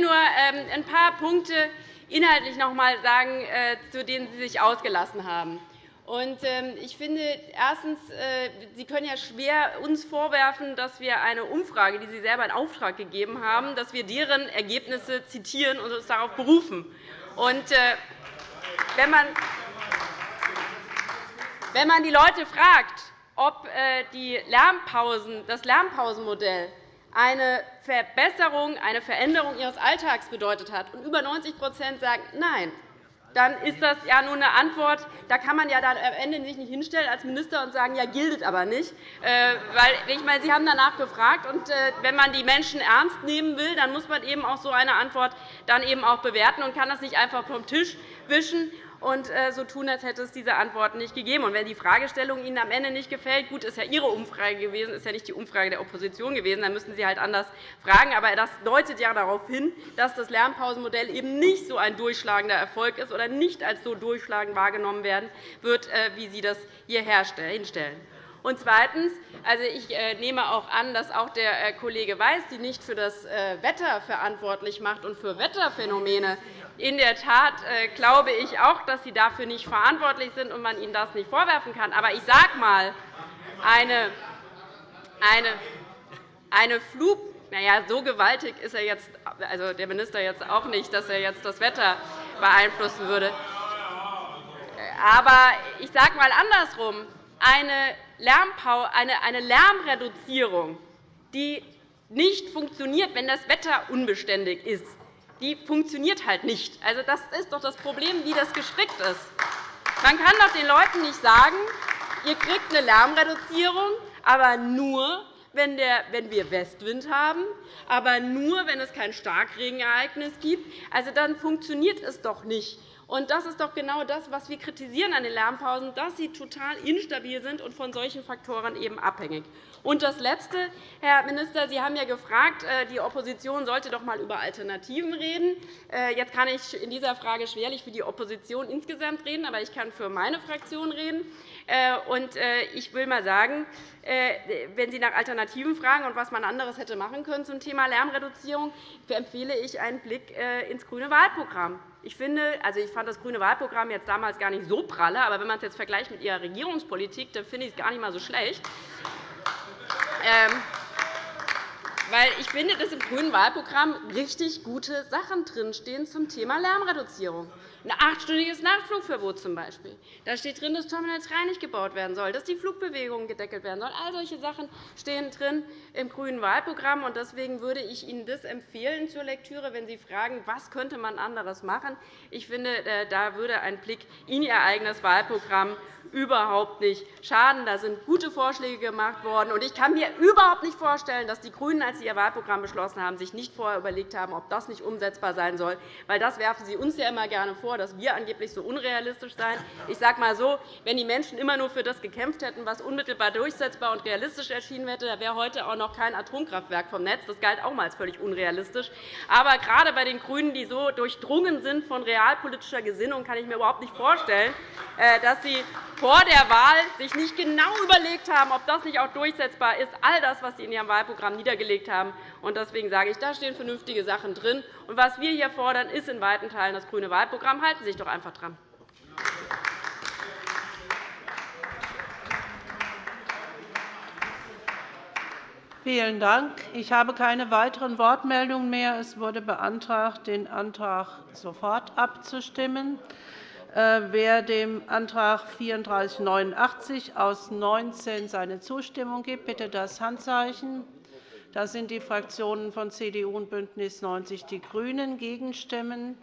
nur ähm, ein paar Punkte inhaltlich noch einmal sagen, zu denen Sie sich ausgelassen haben. Ähm, ich finde, erstens, äh, Sie können ja schwer uns vorwerfen, dass wir eine Umfrage, die Sie selber in Auftrag gegeben haben, dass wir deren Ergebnisse zitieren und uns darauf berufen. Und, äh, wenn, man, wenn man die Leute fragt, ob äh, die Lärmpausen, das Lärmpausenmodell eine Verbesserung, eine Veränderung ihres Alltags bedeutet hat, und über 90% sagen Nein, dann ist das ja nur eine Antwort. Da kann man ja dann am Ende sich nicht hinstellen als Minister und sagen, ja, gilt aber nicht. Äh, weil, ich meine, Sie haben danach gefragt. Und äh, wenn man die Menschen ernst nehmen will, dann muss man eben auch so eine Antwort dann eben auch bewerten und kann das nicht einfach vom Tisch wischen und äh, so tun, als hätte es diese Antworten nicht gegeben. Und wenn die Fragestellung Ihnen am Ende nicht gefällt, gut, ist ja Ihre Umfrage gewesen, ist ja nicht die Umfrage der Opposition gewesen, dann müssen Sie halt anders fragen. Aber das deutet ja darauf hin, dass das Lernpausenmodell eben nicht so ein durchschlagender Erfolg ist oder nicht als so durchschlagend wahrgenommen werden wird, äh, wie Sie das hier hinstellen. Und zweitens. Also, ich äh, nehme auch an, dass auch der Kollege Weiß die nicht für das Wetter verantwortlich macht und für Wetterphänomene in der Tat äh, glaube ich auch, dass Sie dafür nicht verantwortlich sind und man Ihnen das nicht vorwerfen kann. Aber ich sage mal, eine, eine, eine Flug na ja, so gewaltig ist er jetzt, also der Minister jetzt auch nicht, dass er jetzt das Wetter beeinflussen würde. Aber ich sage mal andersrum. Eine, eine Lärmreduzierung, die nicht funktioniert, wenn das Wetter unbeständig ist, die funktioniert halt nicht. Also, das ist doch das Problem, wie das gestrickt ist. Man kann doch den Leuten nicht sagen, ihr kriegt eine Lärmreduzierung, aber nur, wenn, wir Westwind haben, aber nur, wenn es kein Starkregenereignis gibt. Also, dann funktioniert es doch nicht. Und das ist doch genau das, was wir kritisieren an den Lärmpausen, dass sie total instabil sind und von solchen Faktoren eben abhängig. Und das Letzte, Herr Minister, Sie haben ja gefragt, äh, die Opposition sollte doch einmal über Alternativen reden. Äh, jetzt kann ich in dieser Frage schwerlich für die Opposition insgesamt reden, aber ich kann für meine Fraktion reden. Äh, ich will einmal sagen, wenn Sie nach Alternativen fragen und was man anderes hätte machen können zum Thema Lärmreduzierung, empfehle ich einen Blick ins grüne Wahlprogramm. Ich, finde, also ich fand das grüne Wahlprogramm jetzt damals gar nicht so pralle, aber wenn man es jetzt vergleicht mit Ihrer Regierungspolitik, dann finde ich es gar nicht einmal so schlecht. Ähm, weil ich finde, dass im grünen Wahlprogramm richtig gute Sachen drinstehen zum Thema Lärmreduzierung. Ein achtstündiges Nachtflugverbot zum Beispiel. Da steht drin, dass Terminal 3 nicht gebaut werden soll, dass die Flugbewegungen gedeckelt werden sollen. All solche Sachen stehen drin im grünen Wahlprogramm. Deswegen würde ich Ihnen das empfehlen zur Lektüre, wenn Sie fragen, was könnte man anderes machen. Ich finde, äh, da würde ein Blick in Ihr eigenes Wahlprogramm überhaupt nicht schaden. Da sind gute Vorschläge gemacht worden. Ich kann mir überhaupt nicht vorstellen, dass die GRÜNEN, als sie ihr Wahlprogramm beschlossen haben, sich nicht vorher überlegt haben, ob das nicht umsetzbar sein soll. Weil das werfen Sie uns ja immer gerne vor, dass wir angeblich so unrealistisch seien. Ich sage einmal so, wenn die Menschen immer nur für das gekämpft hätten, was unmittelbar durchsetzbar und realistisch erschienen hätte, dann wäre heute auch noch kein Atomkraftwerk vom Netz. Das galt auch mal als völlig unrealistisch. Aber gerade bei den GRÜNEN, die so durchdrungen sind von realpolitischer Gesinnung, kann ich mir überhaupt nicht vorstellen, äh, dass sie vor der Wahl sich nicht genau überlegt haben, ob das nicht auch durchsetzbar ist, all das, was Sie in Ihrem Wahlprogramm niedergelegt haben. Deswegen sage ich, da stehen vernünftige Sachen drin. Und was wir hier fordern, ist in weiten Teilen das grüne Wahlprogramm. Halten Sie sich doch einfach dran. Vielen Dank. Ich habe keine weiteren Wortmeldungen mehr. Es wurde beantragt, den Antrag sofort abzustimmen. Äh, wer dem Antrag 3489 aus 19 seine Zustimmung gibt, bitte das Handzeichen. Das sind die Fraktionen von CDU und BÜNDNIS 90 die GRÜNEN. Gegenstimmen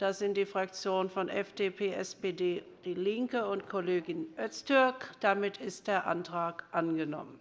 das sind die Fraktionen von FDP, SPD, DIE LINKE und Kollegin Öztürk. Damit ist der Antrag angenommen.